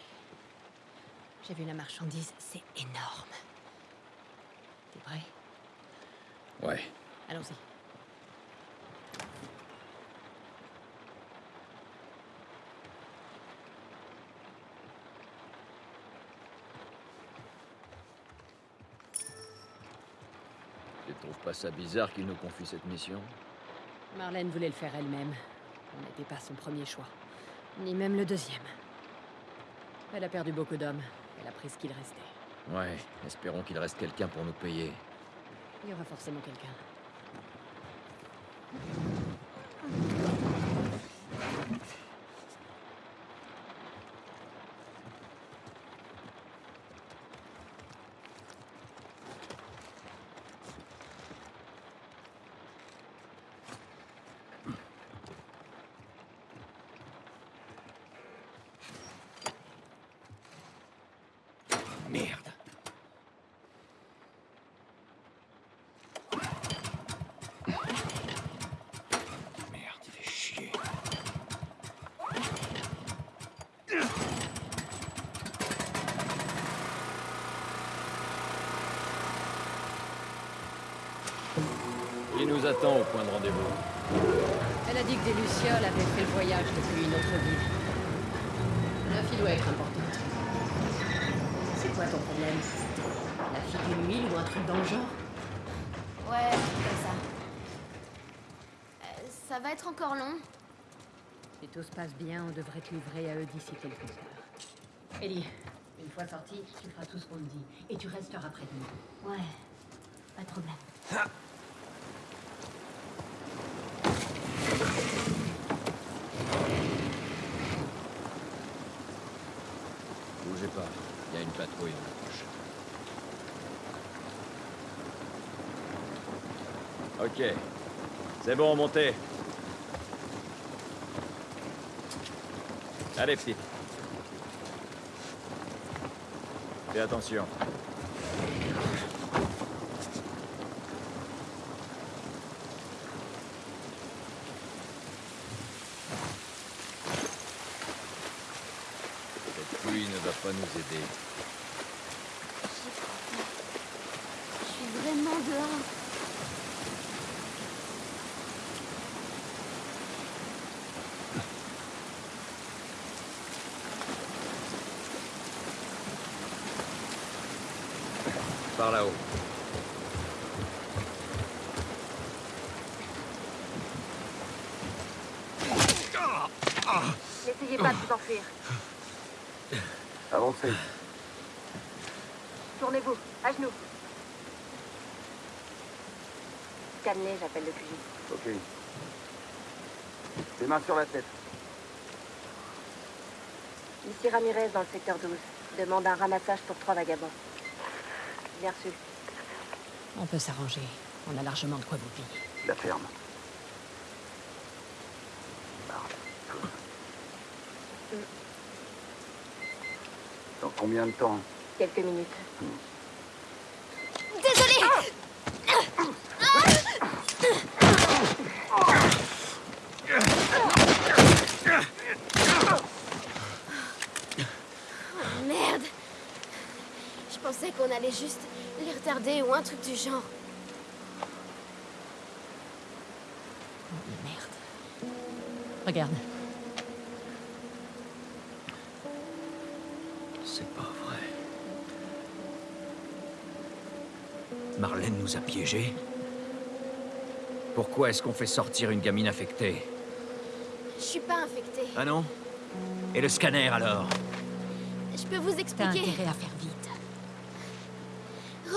J'ai vu la marchandise, c'est énorme. T'es prêt? Ouais. Allons-y. Tu trouves pas ça bizarre qu'il nous confie cette mission? Marlène voulait le faire elle-même. On n'était pas son premier choix. Ni même le deuxième. Elle a perdu beaucoup d'hommes. Qu'il restait. Ouais, espérons qu'il reste quelqu'un pour nous payer. Il y aura forcément quelqu'un. Merde. Merde, il fait chier. Il nous attend au point de rendez-vous. Elle a dit que des Lucioles avaient fait le voyage depuis une autre ville. La fille doit être importante. C'est quoi ton problème? La fille d'une huile ou un truc dans le genre? Ouais, comme ça. Euh, ça va être encore long. Si tout se passe bien, on devrait te livrer à eux d'ici quelques heures. Ellie, une fois sortie, tu feras tout ce qu'on te dit. Et tu resteras près de nous. Ouais, pas de problème. Bougez pas, poche. Ok. C'est bon, montez. Allez, petite. Fais attention. pluie ne va pas nous aider. Je suis vraiment dehors. Par là-haut. N'essayez pas de vous enfuir. Avancez. Tournez-vous, à genoux. Stanley, j'appelle le QG. Ok. Les mains sur la tête. Ici Ramirez dans le secteur 12. Demande un ramassage pour trois vagabonds. Bien reçu. On peut s'arranger. On a largement de quoi vous payer. La ferme. Dans combien de temps? Quelques minutes. Désolée Oh, merde Je pensais qu'on allait juste ou un truc du genre. Merde. Regarde. C'est pas vrai. Marlène nous a piégés. Pourquoi est-ce qu'on fait sortir une gamine infectée? Je suis pas infectée. Ah non? Et le scanner alors? Je peux vous T'as expliquer. intérêt à faire.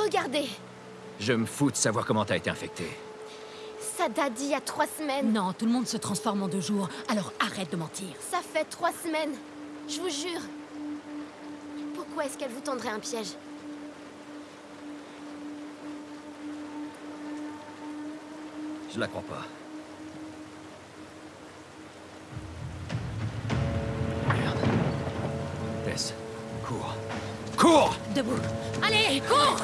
Regardez, Je me fous de savoir comment t'as été infectée. ça date d'il y a trois semaines. Non, tout le monde se transforme en deux jours, alors arrête de mentir. Ça fait trois semaines. Je vous jure. Pourquoi est-ce qu'elle vous tendrait un piège? Je la crois pas. Merde. Tess, cours. Cours Debout. Allez, cours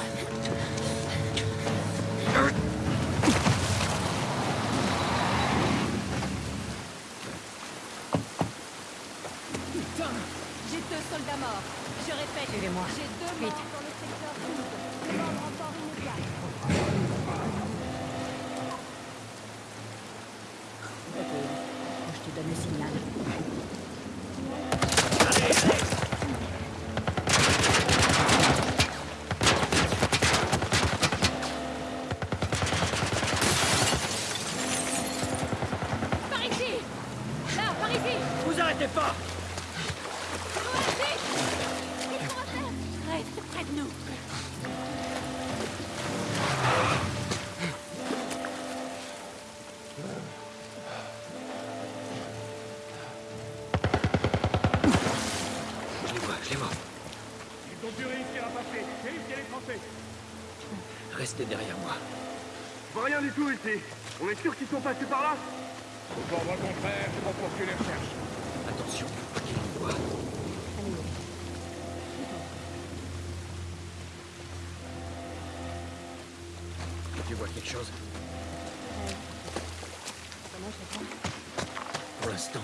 répète, Suivez-moi.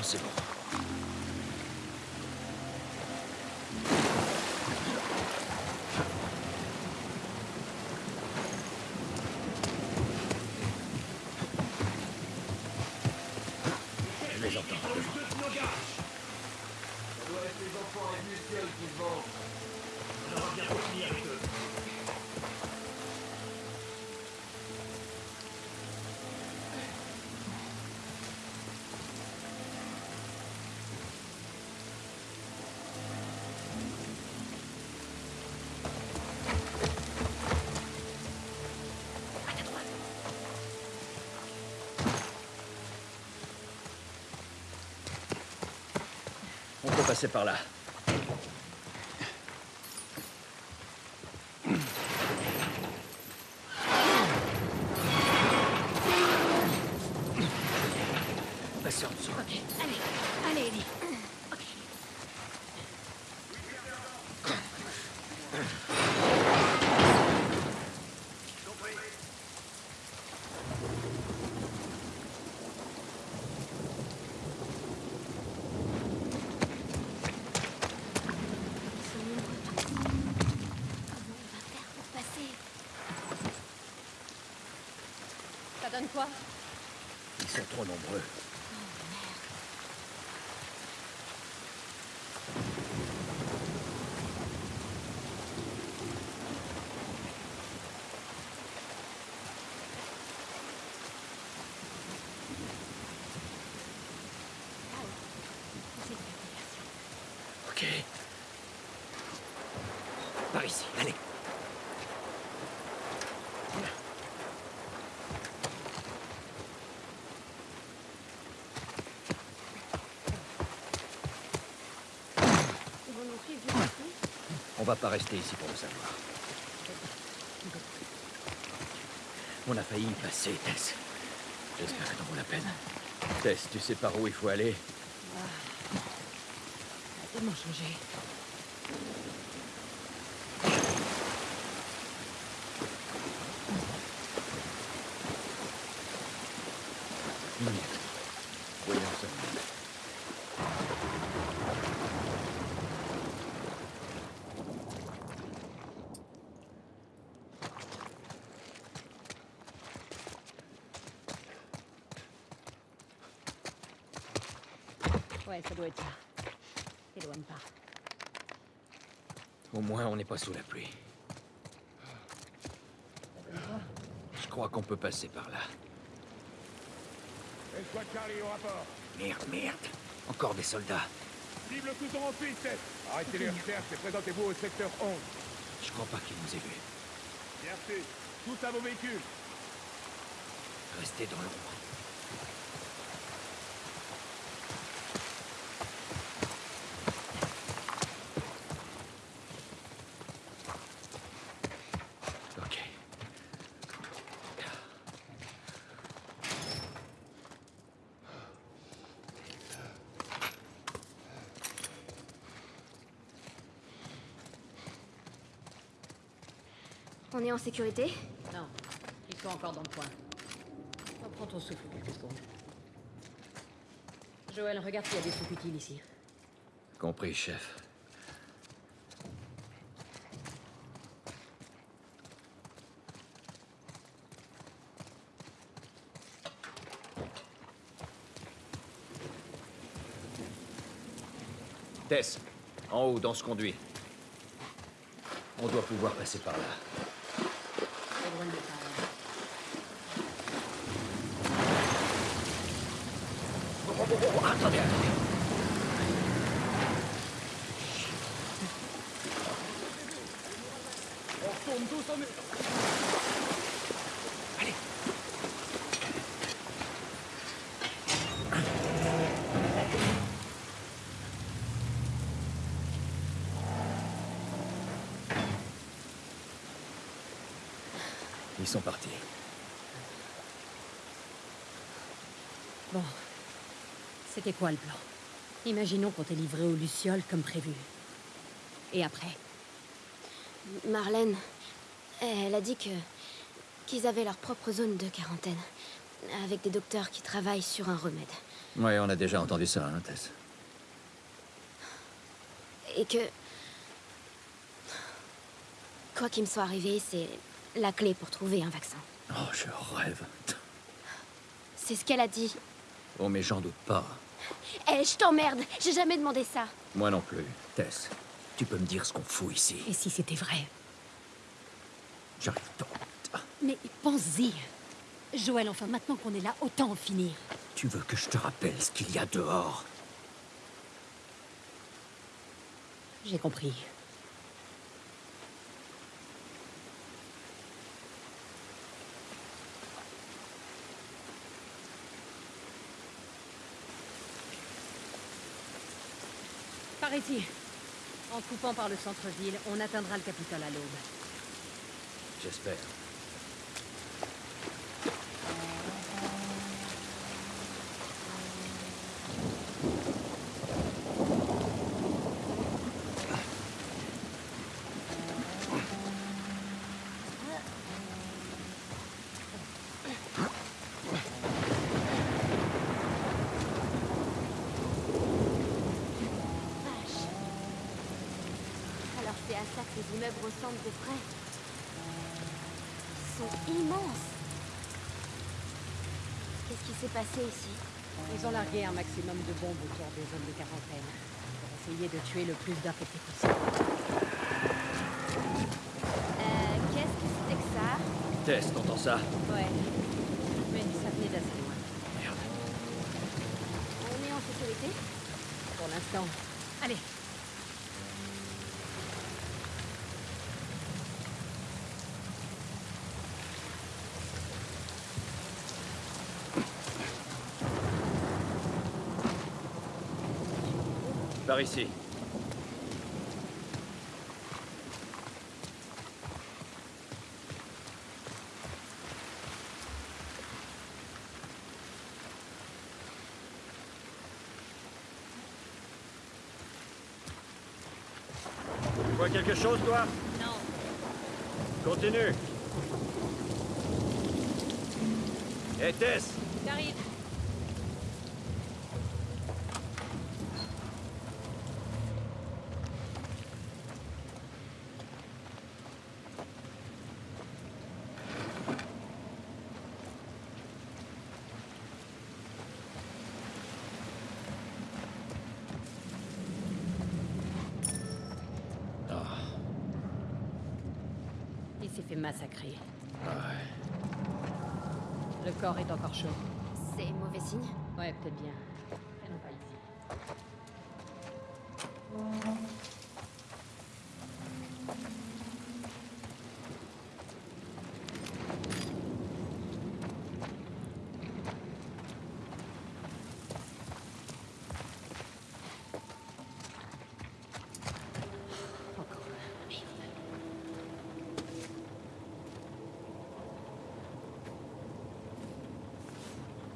C'est bon. Passer par là. Allez, allez, Ellie. Ils sont trop nombreux. Ok. Par ici, allez. Ils vont nous suivre jusqu'ici On va pas rester ici pour le savoir. On a failli y passer, Tess. J'espère que t'en vaut la peine. Tess, tu sais par où il faut aller a tellement changé. Voyons ça. Ouais, ça doit être ça. T'éloigne pas. Au moins, on n'est pas sous la pluie. Je crois qu'on peut passer par là. Charlie au rapport. Merde, merde. Encore des soldats. Cible tout en piste. Arrêtez les recherches et présentez-vous au secteur 11. Je crois pas qu'ils nous aient vus. Fait. Tous à vos véhicules. Restez dans l'ombre. Ok. On est en sécurité Non, ils sont encore dans le coin. Reprends ton souffle quelques secondes. Joël, regarde s'il y a des trucs utiles ici. Compris, chef. Tess, en haut, dans ce conduit. On doit pouvoir passer par là. Éloigne pas. Oh, oh, oh, oh, attendez, attendez. On. Ils sont partis. Bon. C'était quoi le plan? Imaginons qu'on t'ait livré aux Lucioles comme prévu. Et après? Marlène, elle a dit que qu'ils avaient leur propre zone de quarantaine, avec des docteurs qui travaillent sur un remède. Ouais, on a déjà entendu ça, hein, Tess. Et que... Quoi qu'il me soit arrivé, c'est la clé pour trouver un vaccin. Oh, je rêve. C'est ce qu'elle a dit. Oh, mais j'en doute pas. Eh, je t'emmerde J'ai jamais demandé ça Moi non plus. Tess, tu peux me dire ce qu'on fout ici Et si c'était vrai? J'arrive pas. Mais pense-y Joël, enfin, maintenant qu'on est là, autant en finir. Tu veux que je te rappelle ce qu'il y a dehors? J'ai compris. Par ici. En coupant par le centre-ville, on atteindra le Capitole à l'aube. J'espère. Les immeubles ressemblent de près. Ils sont immenses Qu'est-ce qui s'est passé ici? Ils ont largué un maximum de bombes autour des zones de quarantaine. Pour essayer de tuer le plus d'infectés possible. Euh, qu'est-ce que c'était que ça? Tess, t'entends ça? Ouais. Mais ça venait d'assez loin. Merde. On est en sécurité? Pour l'instant. Allez. Par ici. Tu vois quelque chose, toi? Non. Continue. Hé, Tess J'arrive. Fait massacrer. ouais. Le corps est encore chaud. C'est mauvais signe? Ouais, peut-être bien. Traînons pas ici.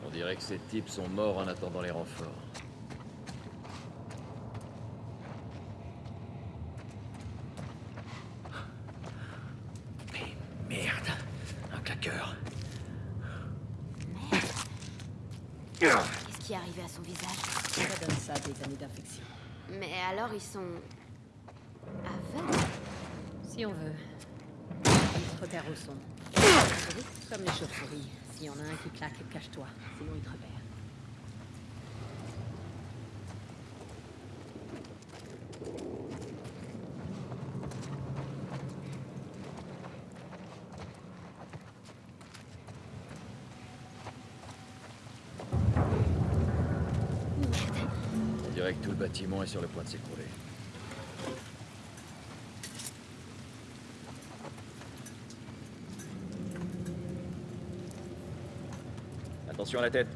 On dirait que ces types sont morts en attendant les renforts. Mais merde Un claqueur. Qu'est-ce qui est arrivé à son visage Ça donne ça des années d'infection. Mais alors ils sont... aveugles Si on veut. Ils se repèrent au son. Comme les chauves-souris. S'il y en a un qui claque, cache-toi. Sinon, ils te repèrent. On dirait que tout le bâtiment est sur le point de s'écrouler. À la tête.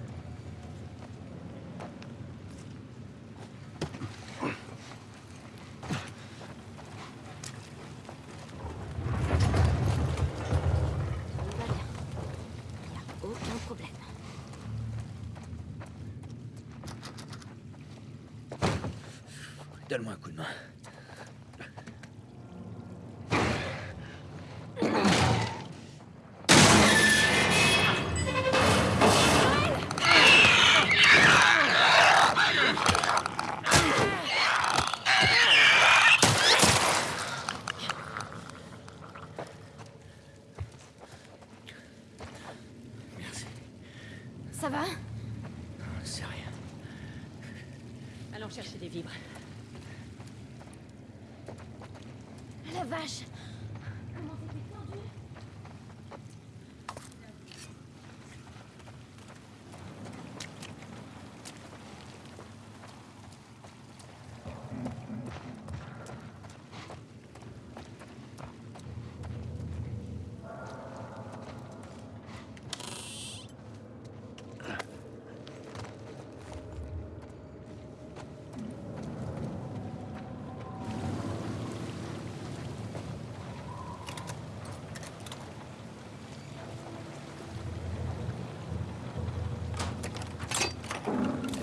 Tout va bien. Y a aucun problème. Donne-moi un coup de main. Ça va C'est rien. Allons chercher des vibres. La vache Comment t'étais tendu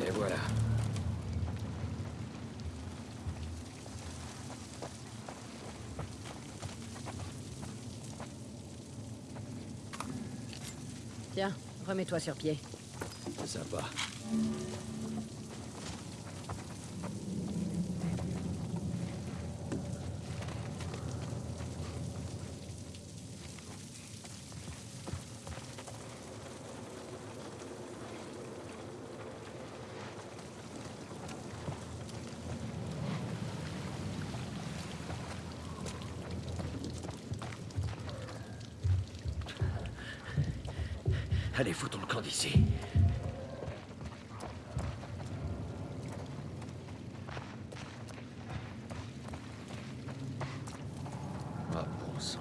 Et voilà. Tiens, remets-toi sur pied. C'est sympa. Allez, foutons le camp d'ici. Ah, bon sang.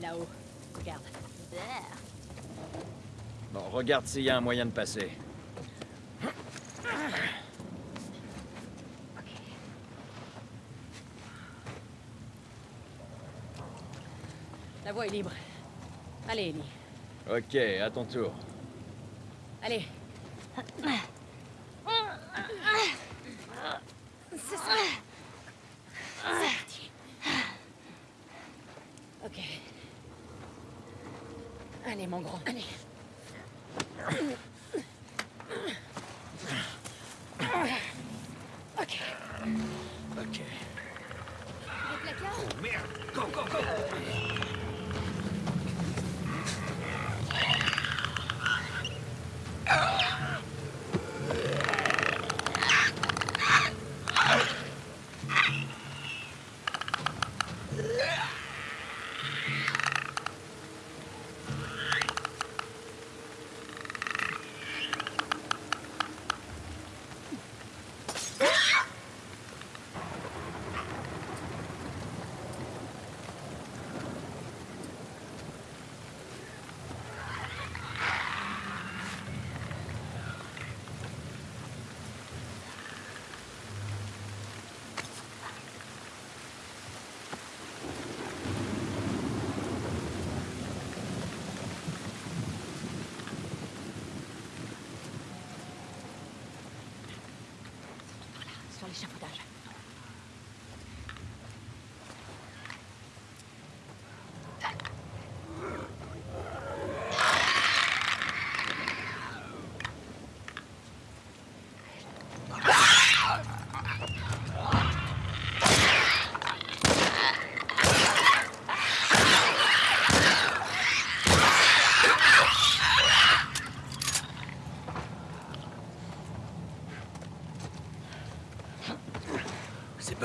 Là-haut. Regarde. Bon, regarde s'il y a un moyen de passer. La voie est libre. Allez, Ellie. Ok, à ton tour. Allez.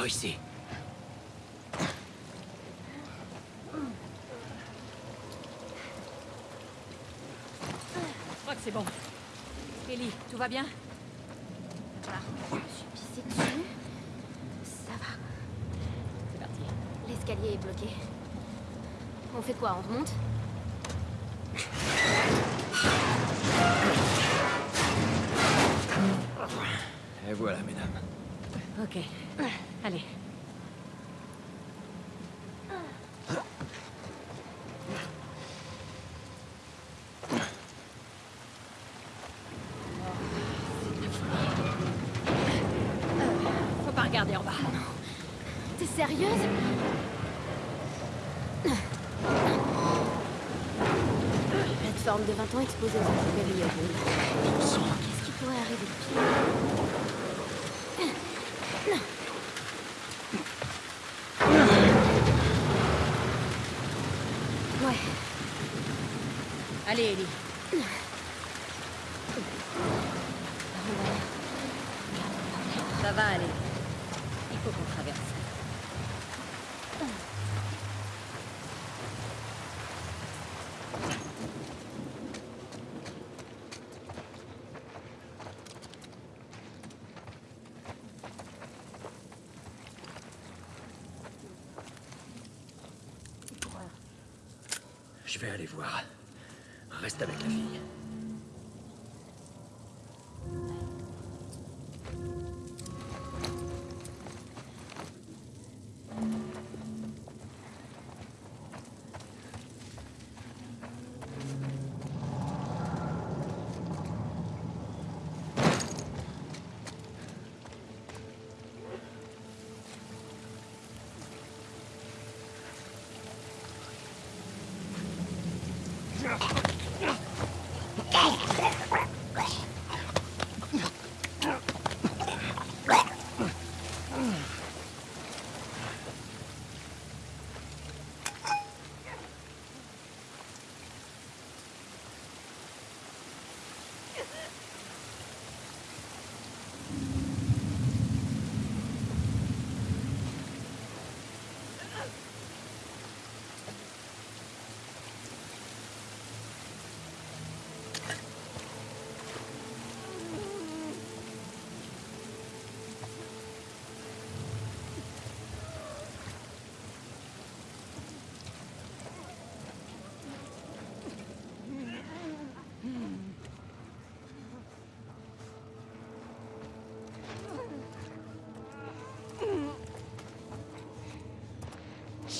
Par ici. Je crois que c'est bon. Ellie, tout va bien? Je suis pissé dessus. Ça va. C'est parti. L'escalier est bloqué. On fait quoi? On remonte? Et voilà, mesdames. Ok. Allez. Faut pas regarder en bas. T'es sérieuse? Plateforme de 20 ans exposée aux intempéries à Bourg. Qu'est-ce qui pourrait arriver de pire Ouais. Allez, Ellie. Ça va aller. Il faut qu'on traverse. Je vais aller voir. Reste avec la fille.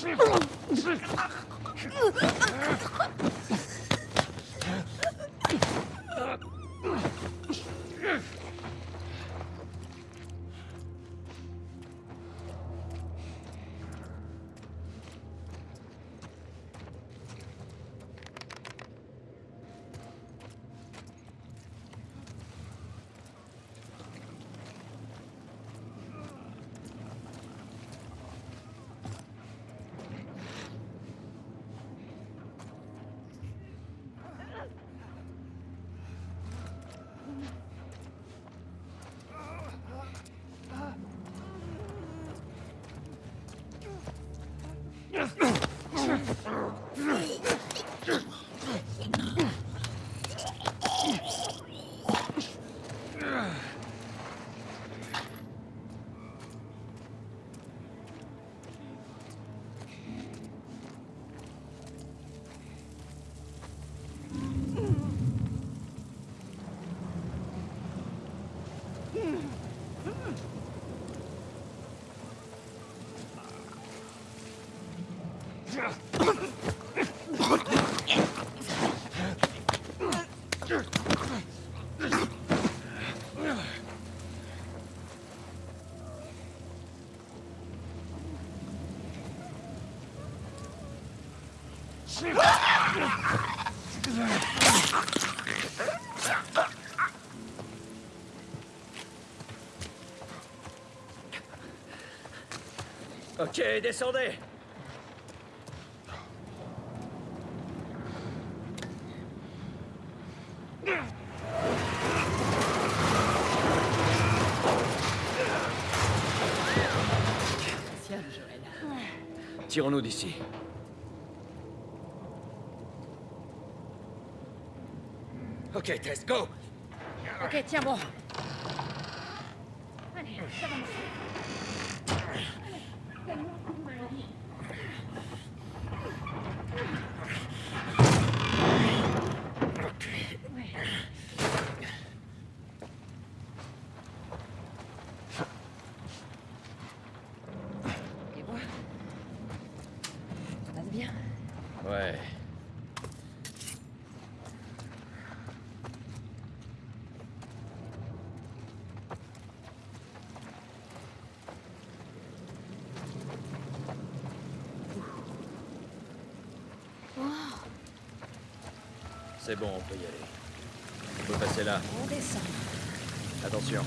师傅，师傅，Just... Ok, descendez Tiens, Joël. Tirons-nous d'ici. Ok, Tess, go Ok, tiens bon. Allez, ça va marcher. Et moi Ça passe bien Ouais. C'est bon, on peut y aller. On peut passer là. On descend. Attention.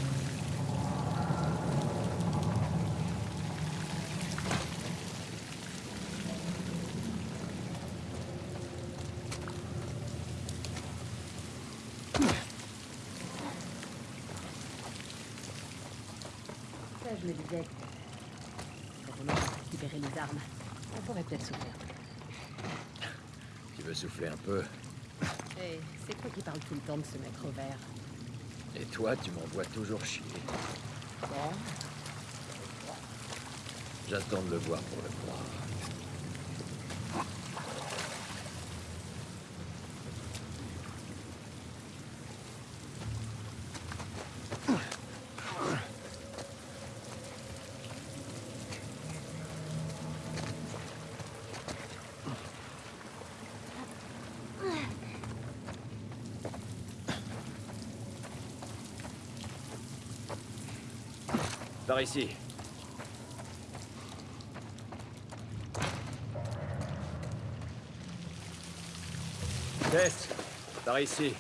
Ça, je me disais. Quand on aura récupéré les armes, on pourrait peut-être souffler un peu. Tu veux souffler un peu c'est toi qui parles tout le temps de ce mec Robert? Et toi, tu m'envoies toujours chier. Bon, J'attends de le voir pour le croire. Par ici. Tess, par ici.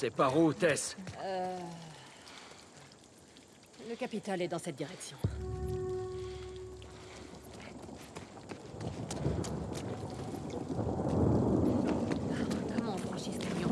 C'est par où, Tess Euh... Le capital est dans cette direction. Comment on franchit ce camion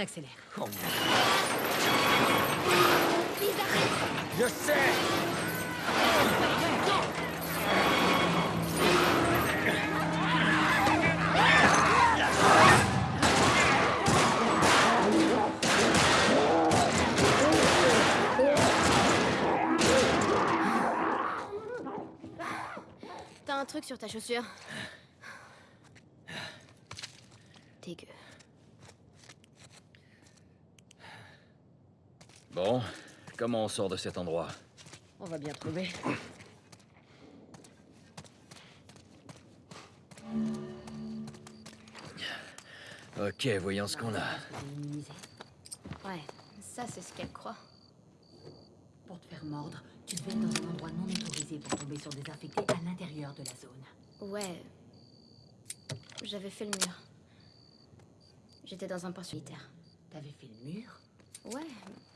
accélère. Oh merde. Je sais T'as un truc sur ta chaussure Dégueu. Bon, comment on sort de cet endroit On va bien trouver. Ok, voyons ce qu'on a. Ouais, ça c'est ce qu'elle croit. Pour te faire mordre, tu devais être dans un endroit non autorisé pour tomber sur des infectés à l'intérieur de la zone. Ouais. J'avais fait le mur. J'étais dans un port solitaire. T'avais fait le mur? Ouais,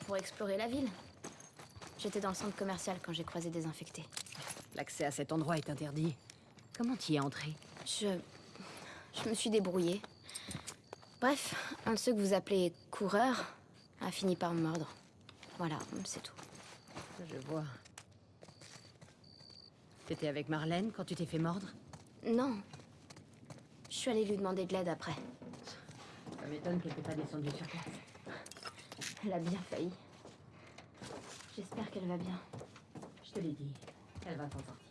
pour explorer la ville. J'étais dans le centre commercial quand j'ai croisé des infectés. L'accès à cet endroit est interdit. Comment t'y es entré Je. Je me suis débrouillée. Bref, un de ceux que vous appelez coureurs a fini par me mordre. Voilà, c'est tout. Je vois. T'étais avec Marlène quand tu t'es fait mordre Non. Je suis allée lui demander de l'aide après. Ça m'étonne qu'elle t'ait pas descendu sur place. Elle a bien failli. J'espère qu'elle va bien. Je te l'ai dit, elle va t'en sortir.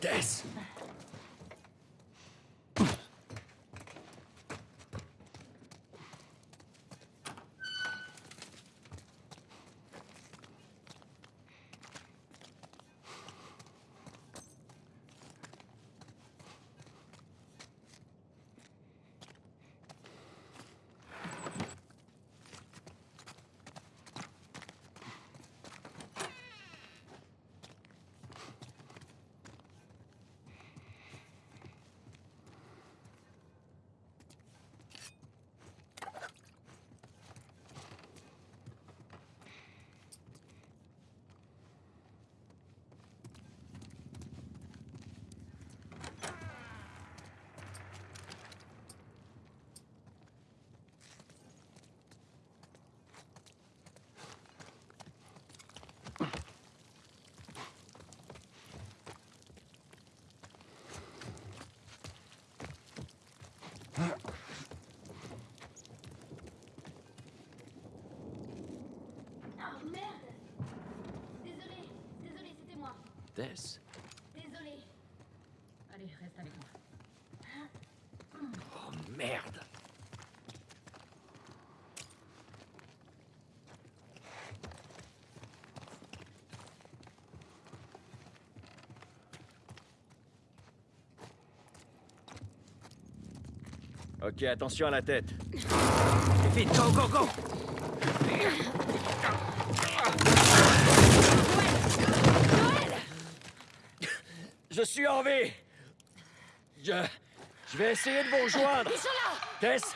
Tess Désolé. Allez, reste avec moi. Oh merde Ok, attention à la tête. Go, go, go Je suis en vie. Je... Je vais essayer de vous rejoindre. Ils sont là. Tess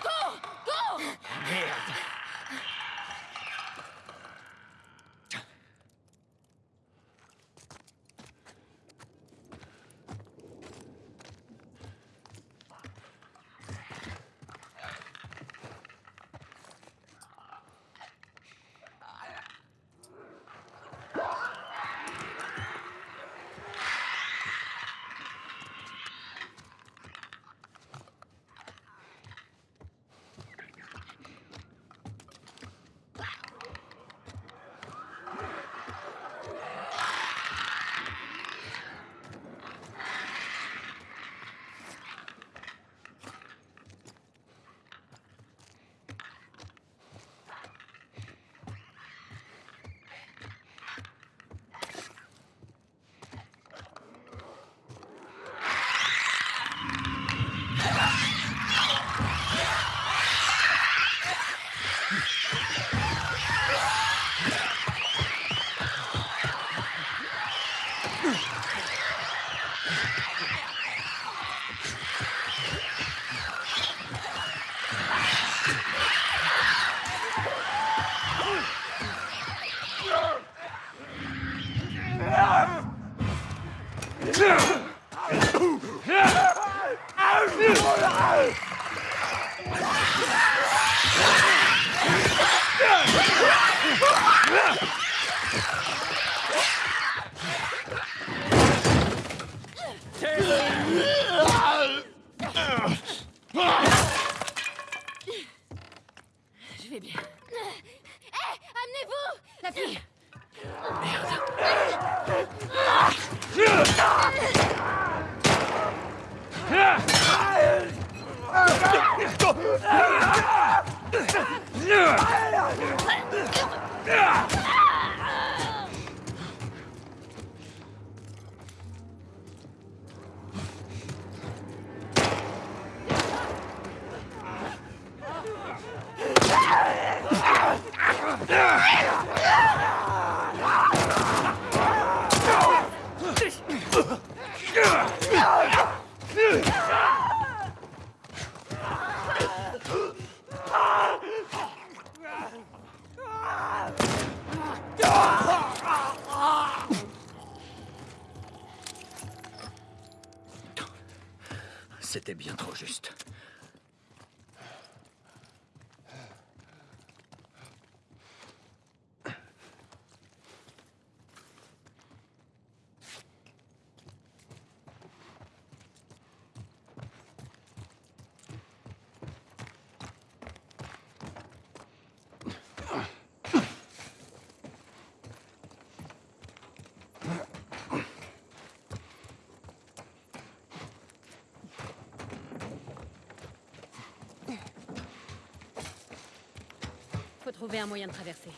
trouver un moyen de traverser.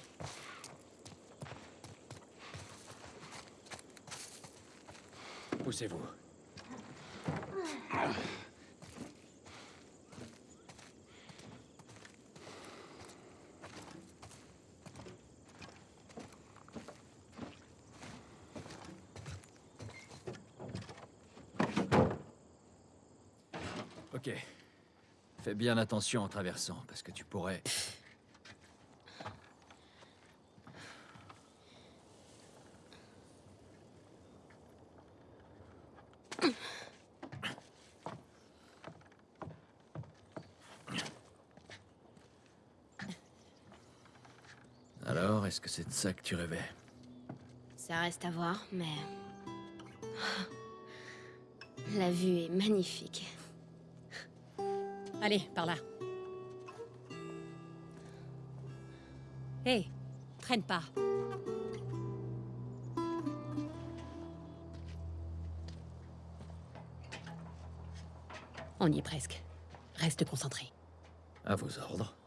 Poussez-vous. Ok. Fais bien attention en traversant, parce que tu pourrais... Alors, est-ce que c'est de ça que tu rêvais Ça reste à voir, mais... La vue est magnifique. Allez, par là. Hé, traîne pas. On y est presque. Reste concentré. À vos ordres.